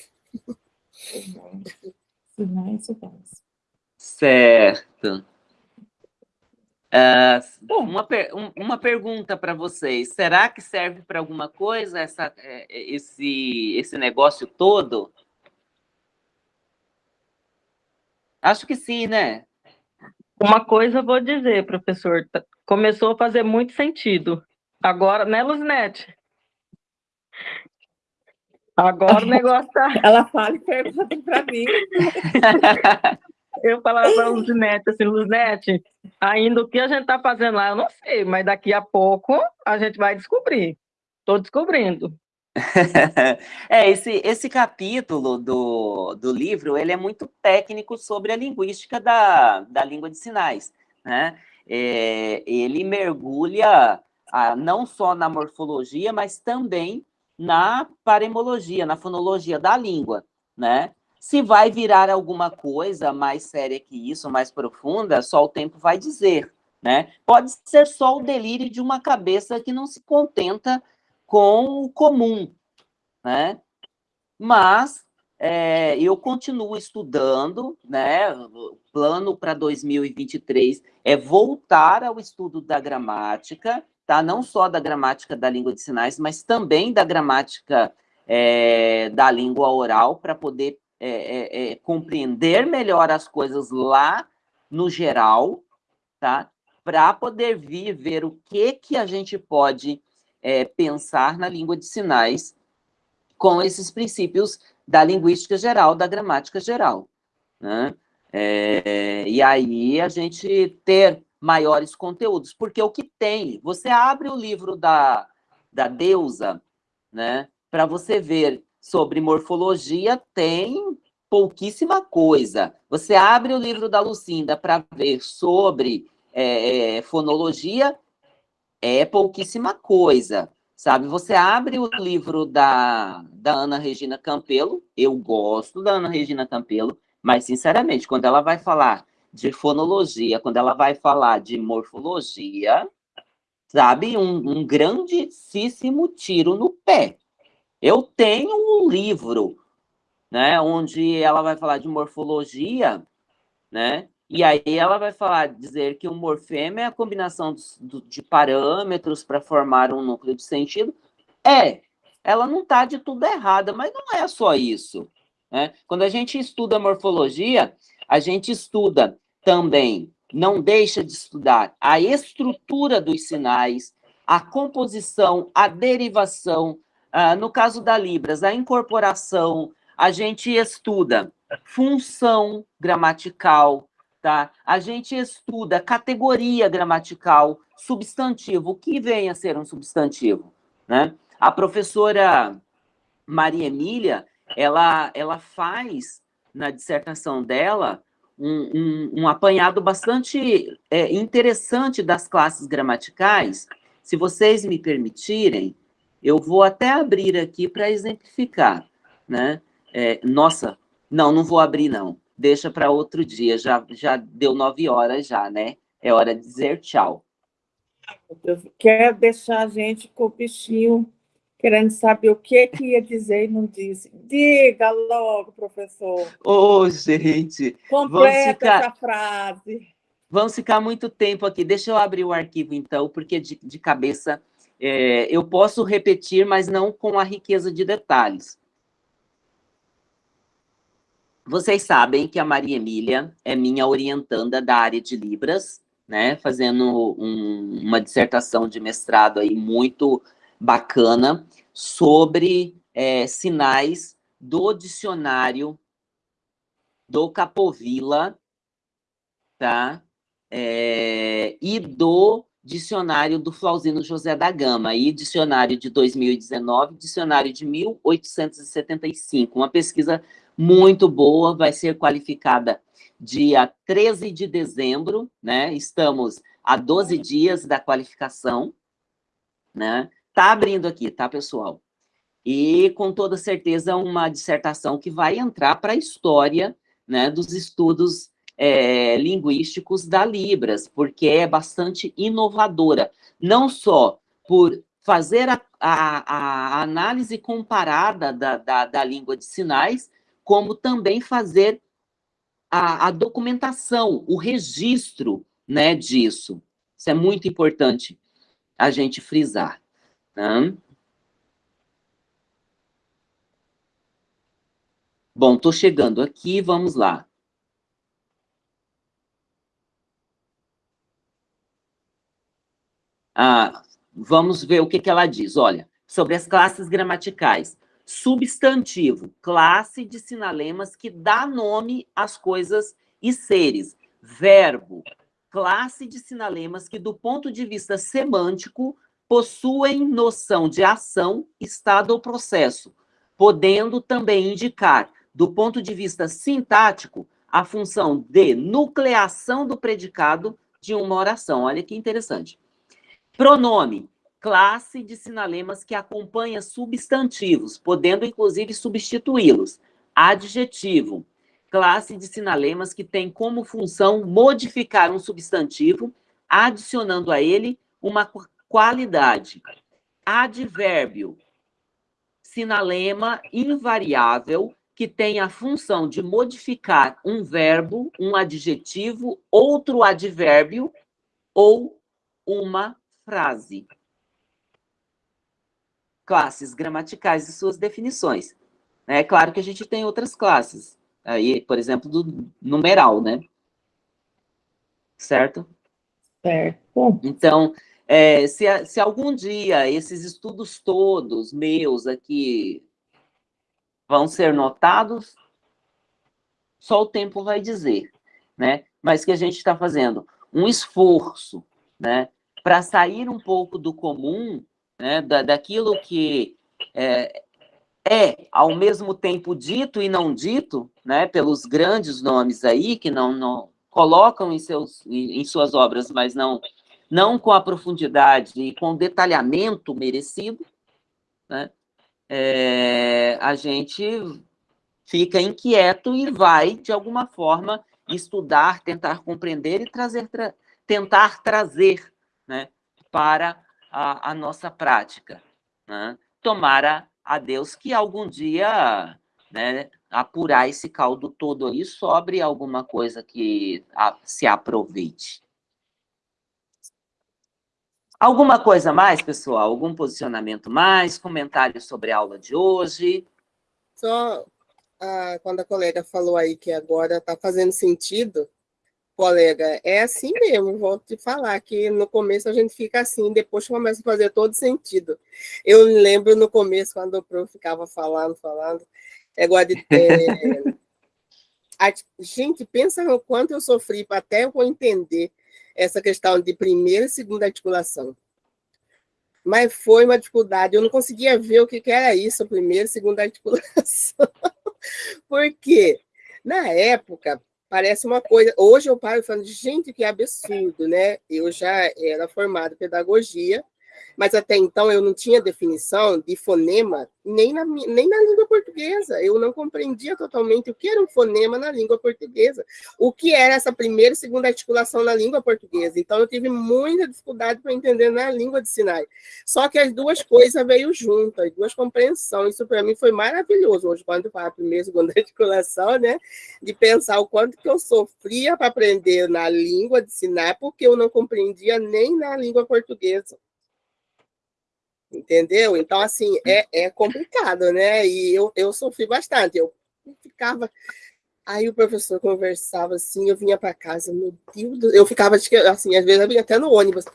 S1: Silêncio, Certo. Uh, uma, per uma pergunta para vocês. Será que serve para alguma coisa essa, é, esse, esse negócio todo? Acho que sim, né?
S3: Uma coisa eu vou dizer, professor, tá, começou a fazer muito sentido. Agora, né, Luzinete? Agora o negócio tá... [LAUGHS]
S2: Ela fala e pergunta para mim.
S3: eu falava para Luzinete assim, Luzinete, ainda o que a gente está fazendo lá, eu não sei, mas daqui a pouco a gente vai descobrir. Estou descobrindo. [LAUGHS]
S1: é, esse, esse capítulo do, do livro, ele é muito técnico sobre a linguística da, da língua de sinais, né? É, ele mergulha a, não só na morfologia, mas também na paremologia, na fonologia da língua, né? Se vai virar alguma coisa mais séria que isso, mais profunda, só o tempo vai dizer, né? Pode ser só o delírio de uma cabeça que não se contenta com o comum, né? Mas é, eu continuo estudando, né? O plano para 2023 é voltar ao estudo da gramática, tá? Não só da gramática da língua de sinais, mas também da gramática é, da língua oral, para poder é, é, é, compreender melhor as coisas lá no geral, tá? Para poder vir ver o que que a gente pode é, pensar na língua de sinais com esses princípios da linguística geral, da gramática geral. Né? É, e aí a gente ter maiores conteúdos, porque o que tem, você abre o livro da, da deusa, né, para você ver sobre morfologia, tem pouquíssima coisa. Você abre o livro da Lucinda para ver sobre é, é, fonologia, é pouquíssima coisa, sabe? Você abre o livro da, da Ana Regina Campelo, eu gosto da Ana Regina Campelo, mas, sinceramente, quando ela vai falar de fonologia, quando ela vai falar de morfologia, sabe? Um, um grandíssimo tiro no pé. Eu tenho um livro, né, onde ela vai falar de morfologia, né? E aí ela vai falar, dizer que um morfema é a combinação de, de parâmetros para formar um núcleo de sentido. É, ela não está de tudo errada, mas não é só isso. Né? Quando a gente estuda morfologia, a gente estuda também, não deixa de estudar a estrutura dos sinais, a composição, a derivação, ah, no caso da Libras, a incorporação, a gente estuda função gramatical, tá? A gente estuda categoria gramatical, substantivo, o que vem a ser um substantivo, né? A professora Maria Emília, ela, ela faz, na dissertação dela, um, um, um apanhado bastante é, interessante das classes gramaticais. Se vocês me permitirem, eu vou até abrir aqui para exemplificar, né? É, nossa, não, não vou abrir, não. Deixa para outro dia, já, já deu nove horas já, né? É hora de dizer tchau.
S4: Quer deixar a gente com o bichinho querendo saber o que, que ia dizer e não disse. Diga logo, professor.
S1: Ô, oh, gente.
S4: Completa ficar... essa frase.
S1: Vamos ficar muito tempo aqui. Deixa eu abrir o arquivo, então, porque de, de cabeça é, eu posso repetir, mas não com a riqueza de detalhes. Vocês sabem que a Maria Emília é minha orientanda da área de Libras, né? Fazendo um, uma dissertação de mestrado aí muito bacana sobre é, sinais do dicionário do Capovilla, tá? É, e do dicionário do Flauzino José da Gama, e dicionário de 2019, dicionário de 1875, uma pesquisa muito boa, vai ser qualificada dia 13 de dezembro, né? Estamos a 12 dias da qualificação, né? Está abrindo aqui, tá, pessoal? E, com toda certeza, uma dissertação que vai entrar para a história né, dos estudos é, linguísticos da Libras, porque é bastante inovadora, não só por fazer a, a, a análise comparada da, da, da, língua de sinais, como também fazer a, a documentação, o registro né, disso. Isso é muito importante a gente frisar. Né? Bom, estou chegando aqui, vamos lá. Ah, vamos ver o que, que ela diz. Olha, sobre as classes gramaticais. Substantivo, classe de sinalemas que dá nome às coisas e seres. Verbo, classe de sinalemas que, do ponto de vista semântico, possuem noção de ação, estado ou processo, podendo também indicar, do ponto de vista sintático, a função de nucleação do predicado de uma oração. Olha que interessante. Pronome, classe de sinalemas que acompanha substantivos, podendo inclusive substituí-los. Adjetivo, classe de sinalemas que tem como função modificar um substantivo adicionando a ele uma qualidade. Advérbio, sinalema invariável que tem a função de modificar um verbo, um adjetivo, outro advérbio ou uma frase. Classes gramaticais e suas definições. É claro que a gente tem outras classes. Aí, por exemplo, do numeral, né? Certo?
S4: Certo.
S1: Então, é, se, se algum dia esses estudos todos meus aqui vão ser notados, só o tempo vai dizer, né? Mas que a gente está fazendo um esforço, né? Para sair um pouco do comum, né? Da, daquilo que é, é, ao mesmo tempo, dito e não dito, né? Pelos grandes nomes aí, que não, não colocam em, seus, em suas obras, mas não, não com a profundidade e com o detalhamento merecido, né? é, a gente fica inquieto e vai, de alguma forma, estudar, tentar compreender e trazer, tra tentar trazer né, para a, a nossa prática. Né? Tomara a Deus que algum dia né, apurar esse caldo todo aí sobre alguma coisa que a, se aproveite. Alguma coisa mais, pessoal? Algum posicionamento mais? Comentários sobre a aula de hoje?
S2: Só ah, quando a colega falou aí que agora está fazendo sentido, colega, é assim mesmo, vou te falar que no começo a gente fica assim, depois começa a fazer todo sentido. Eu lembro no começo, quando o prof ficava falando, falando, é igual de... É, [LAUGHS] a, gente, pensa no quanto eu sofri para até eu entender essa questão de primeira e segunda articulação. Mas foi uma dificuldade, eu não conseguia ver o que era isso, primeira e segunda articulação. [LAUGHS] Porque, na época, parece uma coisa... Hoje eu paro falando, gente, que absurdo, né? Eu já era formada em pedagogia, mas até então eu não tinha definição de fonema nem na, nem na língua portuguesa. Eu não compreendia totalmente o que era um fonema na língua portuguesa, o que era essa primeira e segunda articulação na língua portuguesa. Então, eu tive muita dificuldade para entender na língua de sinais. Só que as duas coisas veio juntas, as duas compreensões. Isso, para mim, foi maravilhoso. Hoje, quando eu falo primeira e segunda [LAUGHS] articulação, né, de pensar o quanto que eu sofria para aprender na língua de sinais, porque eu não compreendia nem na língua portuguesa entendeu? Então, assim, é, é complicado, né? E eu, eu sofri bastante, eu ficava... Aí o professor conversava assim, eu vinha para casa, meu Deus, do... eu ficava, assim, às vezes eu vinha até no ônibus.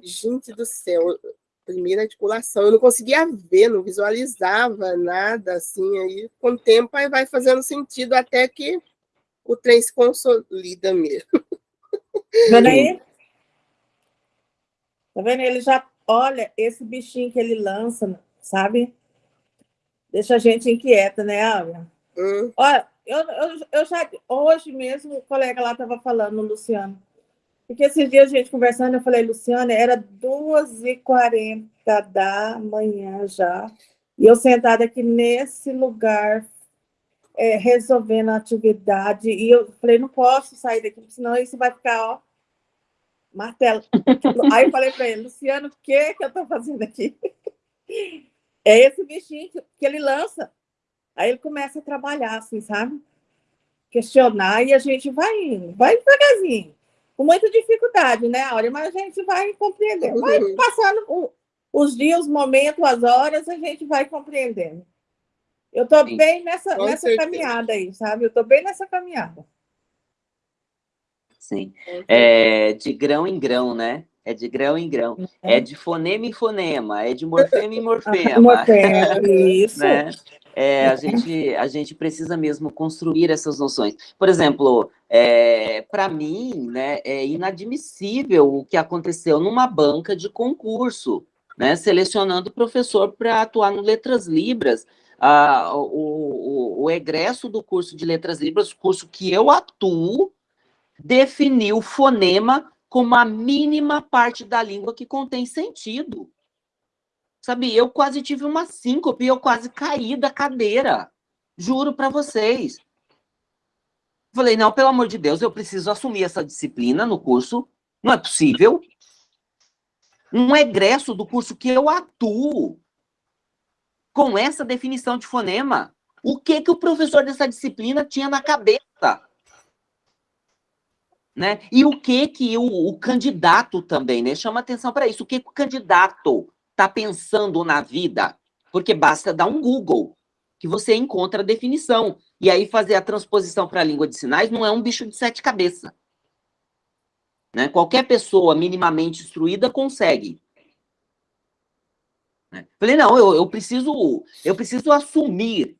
S2: Gente do céu, primeira articulação, eu não conseguia ver, não visualizava nada, assim, aí com o tempo aí vai fazendo sentido até que o trem se consolida mesmo.
S4: Vendo aí? Tá vendo? Ele já olha, esse bichinho que ele lança, sabe? Deixa a gente inquieta, né, Áurea? Hum. Olha, eu, eu, eu já, hoje mesmo, o colega lá estava falando, o Luciano, porque esses dias a gente conversando, eu falei, Luciana, era 2h40 da manhã já, e eu sentada aqui nesse lugar, é, resolvendo a atividade, e eu falei, não posso sair daqui, senão isso vai ficar, ó, martelo. Aí eu falei para ele, Luciano, o que, que eu estou fazendo aqui? É esse bichinho que, que ele lança. Aí ele começa a trabalhar, assim, sabe? Questionar e a gente vai indo, vai devagarzinho. Com muita dificuldade, né, Áurea? Mas a gente vai compreendendo. Vai uhum. passando o, os dias, os momentos, as horas, a gente vai compreendendo. Eu estou bem nessa, nessa caminhada aí, sabe? Eu estou bem nessa caminhada.
S1: Sim. É de grão em grão, né? É de grão em grão. É, é de fonema em fonema, é de morfema em [LAUGHS] morfema. morfema, [LAUGHS] isso. né? É, a, gente, a gente precisa mesmo construir essas noções. Por exemplo, é, para mim, né, é inadmissível o que aconteceu numa banca de concurso, né, selecionando professor para atuar no Letras Libras. Ah, o, o, o egresso do curso de Letras Libras, curso que eu atuo, definiu fonema como a mínima parte da língua que contém sentido. Sabe, eu quase tive uma síncope, eu quase caí da cadeira. Juro para vocês. Falei, não, pelo amor de Deus, eu preciso assumir essa disciplina no curso, Não é possível. Um egresso do curso que eu atuo com essa definição de fonema. O que que o professor dessa disciplina tinha na cabeça? Né? E o que que o, o candidato também, né? Chama atenção para isso. O que, que o candidato está pensando na vida? Porque basta dar um Google que você encontra a definição. E aí fazer a transposição para a língua de sinais não é um bicho de sete cabeças. Né? Qualquer pessoa minimamente instruída consegue. Né? Falei, não, eu, eu, preciso, eu preciso assumir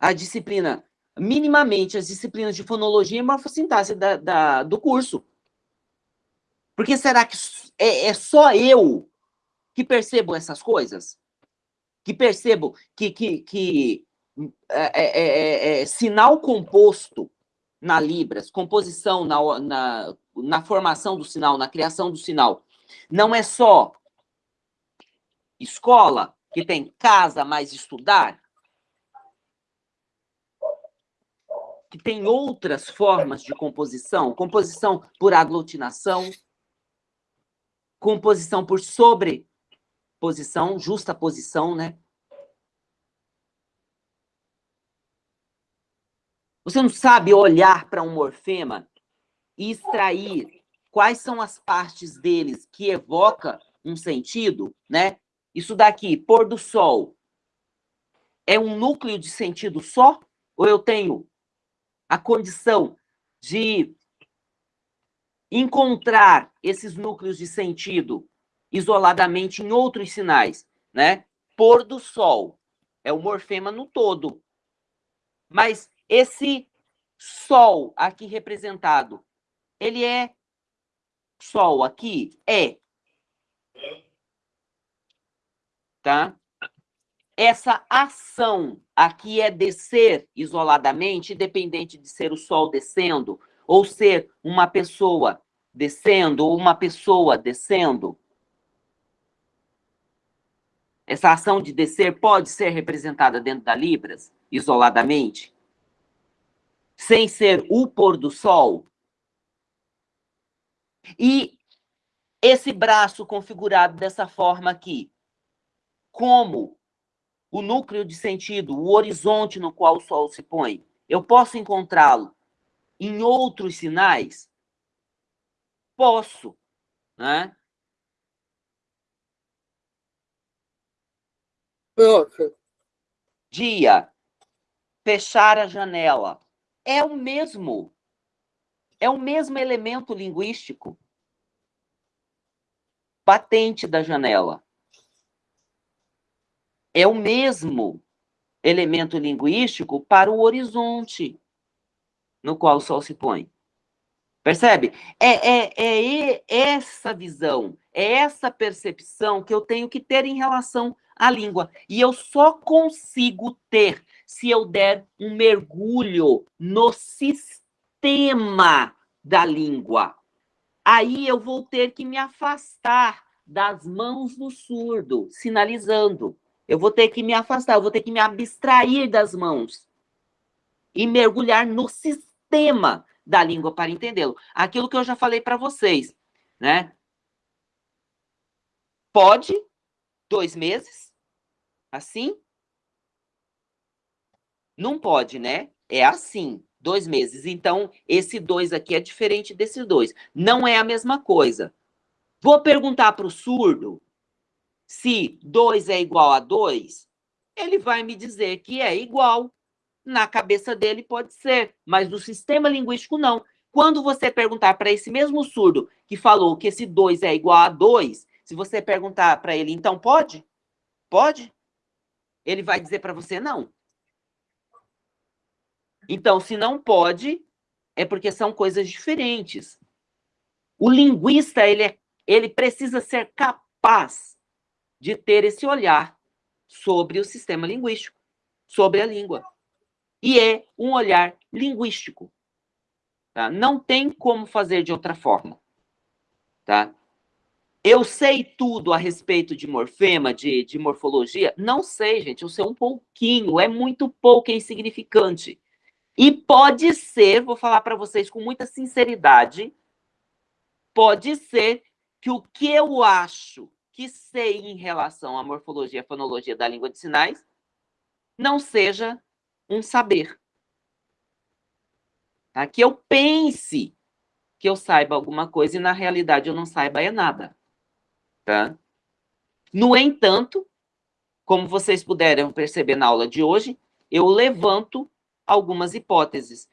S1: a disciplina, minimamente as disciplinas de fonologia e morfossintaxe da, da, do curso. Porque será que é, é só eu que percebo essas coisas? Que percebo que, que, que é, é, é, é sinal composto na Libras, composição na, na, na formação do sinal, na criação do sinal, não é só escola, que tem casa mais estudar, que tem outras formas de composição, composição por aglutinação, composição por sobreposição, justa posição, né? Você não sabe olhar para um morfema e extrair quais são as partes deles que evoca um sentido, né? Isso daqui, pôr do sol, é um núcleo de sentido só? Ou eu tenho a condição de encontrar esses núcleos de sentido isoladamente em outros sinais, né? Pôr do sol é o morfema no todo. Mas esse sol aqui representado, ele é sol aqui? É tá? Essa ação aqui é descer isoladamente, independente de ser o sol descendo, ou ser uma pessoa descendo, ou uma pessoa descendo. Essa ação de descer pode ser representada dentro da Libras, isoladamente, sem ser o pôr do sol. E esse braço configurado dessa forma aqui, como o núcleo de sentido, o horizonte no qual o Sol se põe, eu posso encontrá-lo em outros sinais? Posso, né? Dia, fechar a janela. É o mesmo. É o mesmo elemento linguístico. Patente da janela é o mesmo elemento linguístico para o horizonte no qual o Sol se põe. Percebe? É, é, é essa visão, é essa percepção que eu tenho que ter em relação à língua. E eu só consigo ter se eu der um mergulho no sistema da língua. Aí eu vou ter que me afastar das mãos do surdo, sinalizando. Eu vou ter que me afastar, eu vou ter que me abstrair das mãos e mergulhar no sistema da língua para entendê-lo. Aquilo que eu já falei para vocês, né? Pode dois meses, assim? Não pode, né? É assim, dois meses. Então, esse dois aqui é diferente desses dois. Não é a mesma coisa. Vou perguntar para o surdo se 2 é igual a 2, ele vai me dizer que é igual. Na cabeça dele pode ser, mas no sistema linguístico não. Quando você perguntar para esse mesmo surdo que falou que esse 2 é igual a 2, se você perguntar para ele, então pode? Pode? Ele vai dizer para você não. Então, se não pode, é porque são coisas diferentes. O linguista, ele, é, ele precisa ser capaz de ter esse olhar sobre o sistema linguístico, sobre a língua. E é um olhar linguístico. Tá? Não tem como fazer de outra forma. Tá? Eu sei tudo a respeito de morfema, de, de morfologia? Não sei, gente. Eu sei um pouquinho, é muito pouco, é insignificante. E pode ser, vou falar para vocês com muita sinceridade, pode ser que o que eu acho que sei em relação à morfologia e fonologia da língua de sinais não seja um saber. Tá? Que eu pense que eu saiba alguma coisa e, na realidade, eu não saiba é nada. Tá? No entanto, como vocês puderam perceber na aula de hoje, eu levanto algumas hipóteses.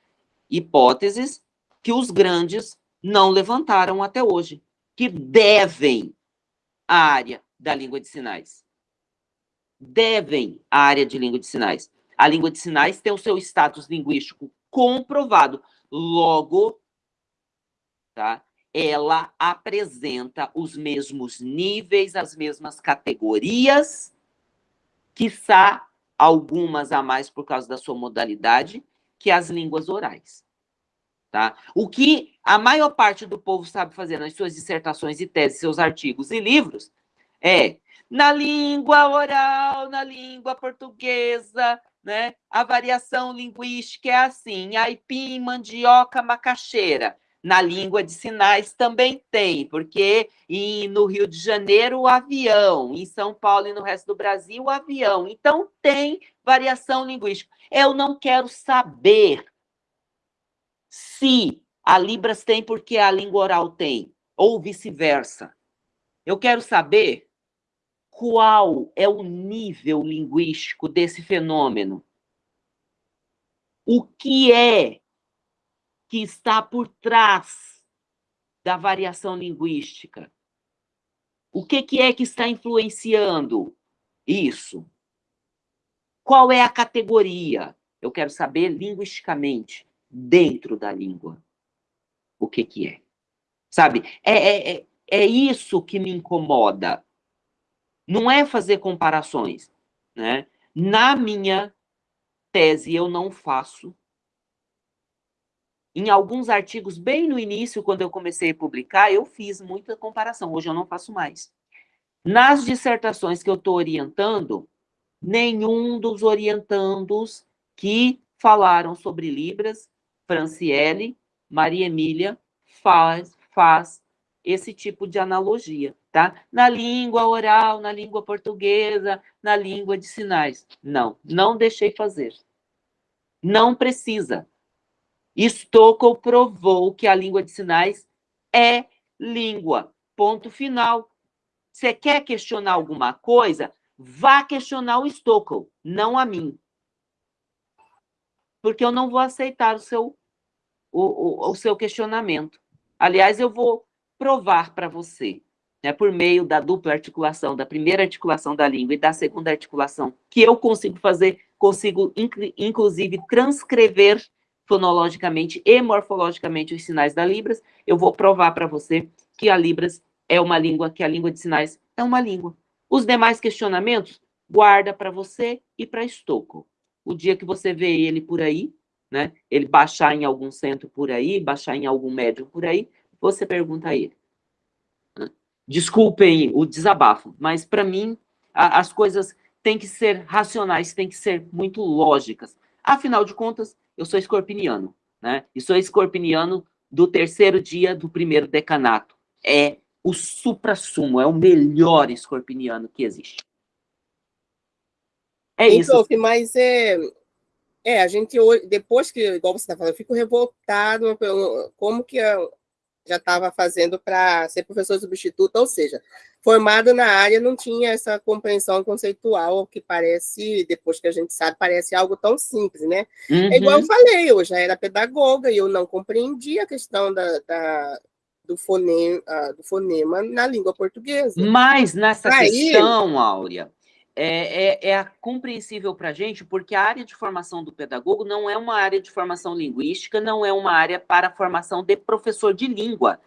S1: Hipóteses que os grandes não levantaram até hoje, que devem à área da língua de sinais. Devem à área de língua de sinais. A língua de sinais tem o seu status linguístico comprovado. Logo, tá? ela apresenta os mesmos níveis, as mesmas categorias, quiçá algumas a mais por causa da sua modalidade, que as línguas orais. Tá? O que a maior parte do povo sabe fazer nas suas dissertações e teses, seus artigos e livros, é na língua oral, na língua portuguesa, né? A variação linguística é assim, aipim, mandioca, macaxeira. Na língua de sinais também tem, porque em, no Rio de Janeiro o avião, em São Paulo e no resto do Brasil o avião. Então tem variação linguística. Eu não quero saber se a Libras tem porque a língua oral tem, ou vice-versa. Eu quero saber qual é o nível linguístico desse fenômeno. O que é que está por trás da variação linguística? O que, que é que está influenciando isso? Qual é a categoria? Eu quero saber linguisticamente dentro da língua. O que que é? Sabe? É, é, é, é isso que me incomoda. Não é fazer comparações, né? Na minha tese, eu não faço. Em alguns artigos, bem no início, quando eu comecei a publicar, eu fiz muita comparação. Hoje eu não faço mais. Nas dissertações que eu estou orientando, nenhum dos orientandos que falaram sobre Libras Franciele, Maria Emília, faz, faz esse tipo de analogia, tá? Na língua oral, na língua portuguesa, na língua de sinais. Não, não deixei fazer. Não precisa. Stockel provou que a língua de sinais é língua. Ponto final. Você quer questionar alguma coisa? Vá questionar o Stockel, não a mim porque eu não vou aceitar o seu, o, o, o seu questionamento. Aliás, eu vou provar para você, né, por meio da dupla articulação, da primeira articulação da língua e da segunda articulação, que eu consigo fazer, consigo, inclusive, transcrever fonologicamente e morfologicamente os sinais da Libras, eu vou provar para você que a Libras é uma língua, que a língua de sinais é uma língua. Os demais questionamentos, guarda para você e para Stockel o dia que você vê ele por aí, né? Ele baixar em algum centro por aí, baixar em algum médium por aí, você pergunta a ele. Né? Desculpem o desabafo, mas para mim a, as coisas têm que ser racionais, têm que ser muito lógicas. Afinal de contas, eu sou escorpiniano, né? E sou escorpiniano do terceiro dia do primeiro decanato. É o supra-sumo, é o melhor escorpiniano que existe.
S2: É isso. Então, mas é, é, a gente depois que, igual você está falando, eu fico revoltado como que eu já estava fazendo para ser professor substituto, ou seja, formado na área, não tinha essa compreensão conceitual, que parece, depois que a gente sabe, parece algo tão simples, né? Uhum. É igual eu uhum. falei, eu já era pedagoga e eu não compreendia a questão da, da do, fonema, do fonema na língua portuguesa.
S1: Mas nessa Aí, questão, Áurea, é, é, é compreensível para a gente, porque a área de formação do pedagogo não é uma área de formação linguística, não é uma área para formação de professor de língua.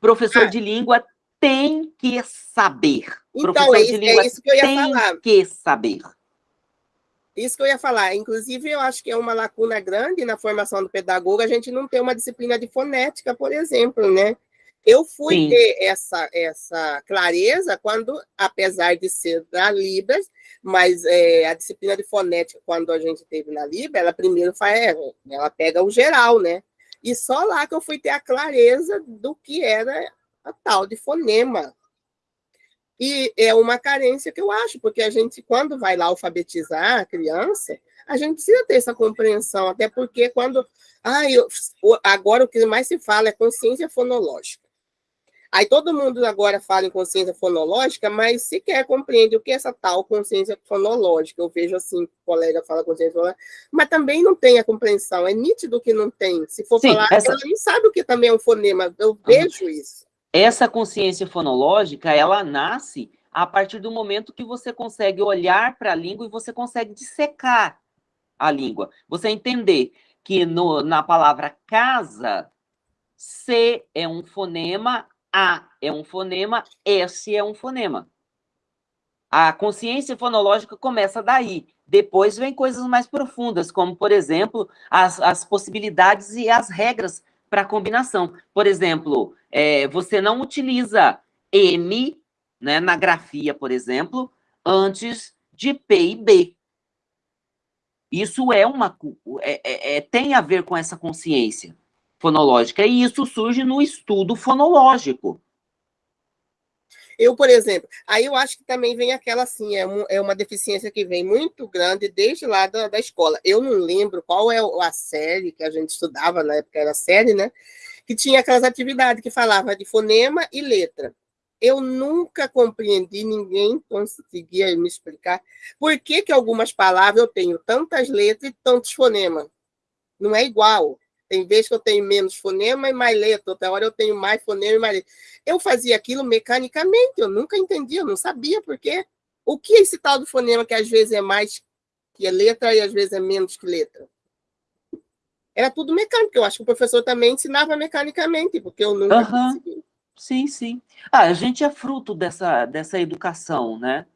S1: Professor ah. de língua tem que saber.
S2: Então, professor é, de língua é isso que eu ia
S1: tem
S2: falar.
S1: que saber.
S2: Isso que eu ia falar. Inclusive, eu acho que é uma lacuna grande na formação do pedagogo a gente não ter uma disciplina de fonética, por exemplo, né? Eu fui Sim. ter essa, essa clareza quando, apesar de ser da Libras, mas é, a disciplina de fonética, quando a gente teve na Libra, ela primeiro faz, ela pega o geral, né? E só lá que eu fui ter a clareza do que era a tal de fonema. E é uma carência que eu acho, porque a gente, quando vai lá alfabetizar a criança, a gente precisa ter essa compreensão, até porque quando. Ah, eu, agora o que mais se fala é consciência fonológica. Aí todo mundo agora fala em consciência fonológica, mas sequer compreende o que é essa tal consciência fonológica. Eu vejo assim, o colega fala consciência fonológica, mas também não tem a compreensão. É nítido que não tem. Se for Sim, falar, essa... ela nem sabe o que também é um fonema. Eu vejo isso.
S1: Essa consciência fonológica, ela nasce a partir do momento que você consegue olhar para a língua e você consegue dissecar a língua. Você entender que no, na palavra casa, C é um fonema, A é um fonema, S é um fonema. A consciência fonológica começa daí. Depois vem coisas mais profundas, como, por exemplo, as, as possibilidades e as regras para combinação. Por exemplo, é, você não utiliza M né, na grafia, por exemplo, antes de P e B. Isso é uma é, é, é, tem a ver com essa consciência fonológica, e isso surge no estudo fonológico.
S2: Eu, por exemplo, aí eu acho que também vem aquela assim, é, um, é uma deficiência que vem muito grande desde lá da, da escola. Eu não lembro qual é a série que a gente estudava, na época era série, né? Que tinha aquelas atividades que falava de fonema e letra. Eu nunca compreendi, ninguém conseguia me explicar por que, que algumas palavras eu tenho tantas letras e tantos fonemas. Não é igual. Tem vezes que eu tenho menos fonema e mais letra, outra hora eu tenho mais fonema e mais letra. Eu fazia aquilo mecanicamente, eu nunca entendia, eu não sabia por quê. O que é esse tal do fonema que às vezes é mais que letra e às vezes é menos que letra? Era tudo mecânico, eu acho que o professor também ensinava mecanicamente, porque eu nunca uhum. consegui.
S1: Sim, sim. Ah, a gente é fruto dessa, dessa educação, né?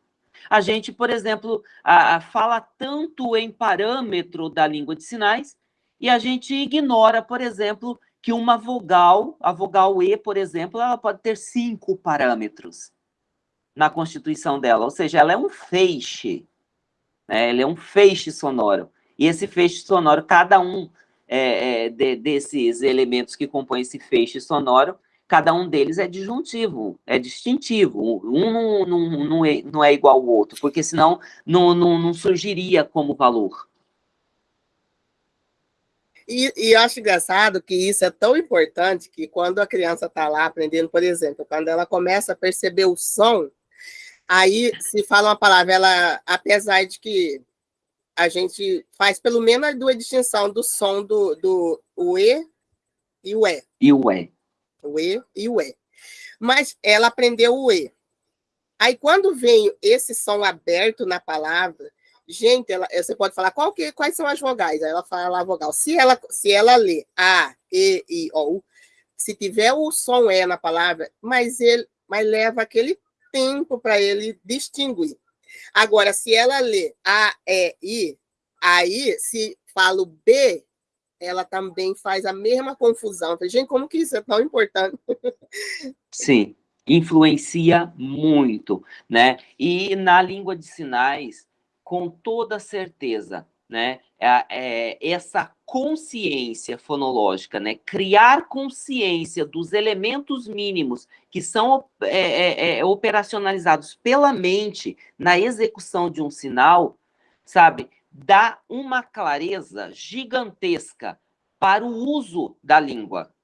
S1: A gente, por exemplo, a, a fala tanto em parâmetro da língua de sinais e a gente ignora, por exemplo, que uma vogal, a vogal E, por exemplo, ela pode ter cinco parâmetros na constituição dela, ou seja, ela é um feixe, né? ela é um feixe sonoro. E esse feixe sonoro, cada um é, é, de, desses elementos que compõem esse feixe sonoro, cada um deles é disjuntivo, é distintivo. Um não, não, não, é, não é igual ao outro, porque senão não, não, não surgiria como valor.
S2: E, e acho engraçado que isso é tão importante que quando a criança está lá aprendendo, por exemplo, quando ela começa a perceber o som, aí se fala uma palavra, ela, apesar de que a gente faz pelo menos a duas distinção do som do, do o E e o E.
S1: E o E
S2: o E e o E. Mas ela aprendeu o E. Aí, quando vem esse som aberto na palavra, gente, ela, você pode falar qual que, quais são as vogais. Aí ela fala a vogal. Se ela, se ela lê A, E, I, O, se tiver o som E na palavra, mas, ele, mas leva aquele tempo para ele distinguir. Agora, se ela lê A, E, I, aí, se fala o B, ela também faz a mesma confusão. Gente, como que isso é tão importante? [LAUGHS]
S1: Sim, influencia muito, né? E na língua de sinais, com toda certeza, né? É, é, essa consciência fonológica, né? Criar consciência dos elementos mínimos que são é, é, é operacionalizados pela mente na execução de um sinal, sabe? dá uma clareza gigantesca para o uso da língua.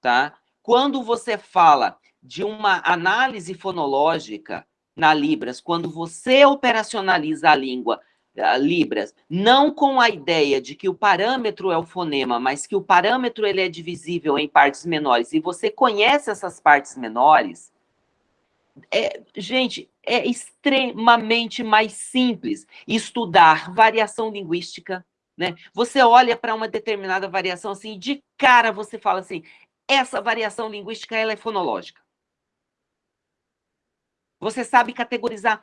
S1: Tá? Quando você fala de uma análise fonológica na Libras, quando você operacionaliza a língua a Libras, não com a ideia de que o parâmetro é o fonema, mas que o parâmetro ele é divisível em partes menores, e você conhece essas partes menores, é, gente, é extremamente mais simples estudar variação linguística, né? Você olha para uma determinada variação assim, de cara você fala assim, essa variação linguística ela é fonológica. Você sabe categorizar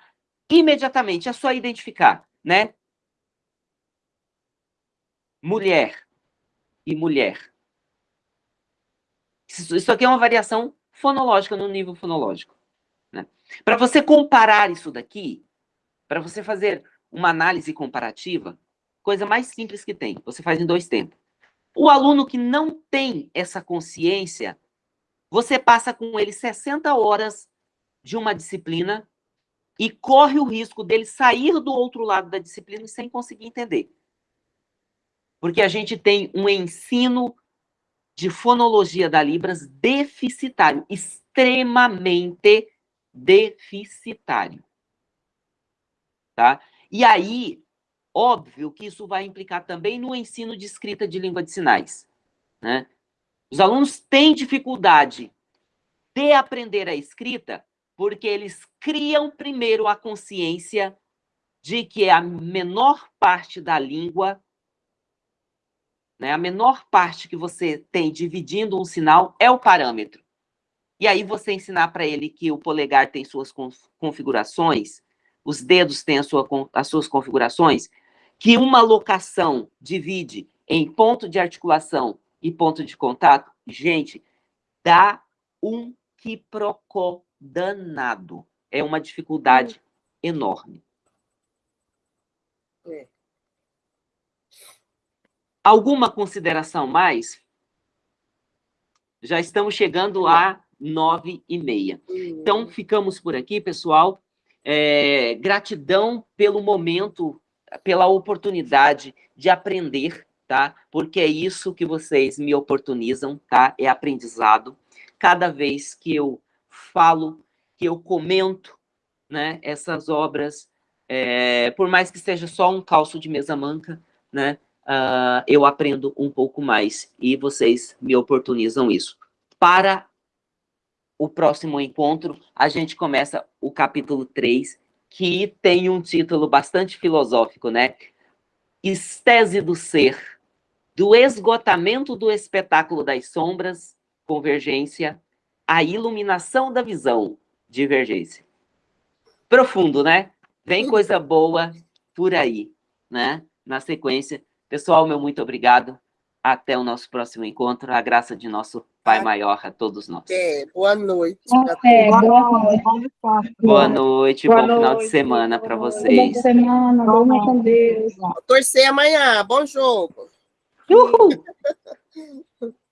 S1: imediatamente, é só identificar, né? Mulher e mulher. Isso aqui é uma variação fonológica, no nível fonológico. Né? Para você comparar isso daqui, para você fazer uma análise comparativa, coisa mais simples que tem, você faz em dois tempos. O aluno que não tem essa consciência, você passa com ele 60 horas de uma disciplina e corre o risco dele sair do outro lado da disciplina sem conseguir entender. Porque a gente tem um ensino de fonologia da Libras deficitário, extremamente deficitário. Tá? E aí, óbvio que isso vai implicar também no ensino de escrita de língua de sinais. Né? Os alunos têm dificuldade de aprender a escrita porque eles criam primeiro a consciência de que a menor parte da língua, né, a menor parte que você tem dividindo um sinal é o parâmetro. E aí você ensinar para ele que o polegar tem suas configurações, os dedos têm sua, as suas configurações, que uma locação divide em ponto de articulação e ponto de contato, gente, dá um quiprocó danado. É uma dificuldade enorme. É. Alguma consideração mais? Já estamos chegando a nove e meia. Então, hum. ficamos por aqui, pessoal. É, gratidão pelo momento, pela oportunidade de aprender, tá? Porque é isso que vocês me oportunizam, tá? É aprendizado. Cada vez que eu falo, que eu comento né, essas obras, é, por mais que seja só um calço de mesa manca, né, uh, eu aprendo um pouco mais e vocês me oportunizam isso. Para o próximo encontro, a gente começa o capítulo 3, que tem um título bastante filosófico, né? Estese do ser, do esgotamento do espetáculo das sombras, convergência, a iluminação da visão, divergência. Profundo, né? Vem coisa boa por aí, né? Na sequência. Pessoal, meu muito obrigado. Até o nosso próximo encontro. A graça de nosso Pai Maior a todos nós.
S2: É, boa noite.
S5: É, boa noite.
S1: Boa noite, boa bom noite, final de semana para vocês.
S5: Boa semana, bom com Deus.
S2: Torcer amanhã, bom jogo.
S1: Uhul. [LAUGHS]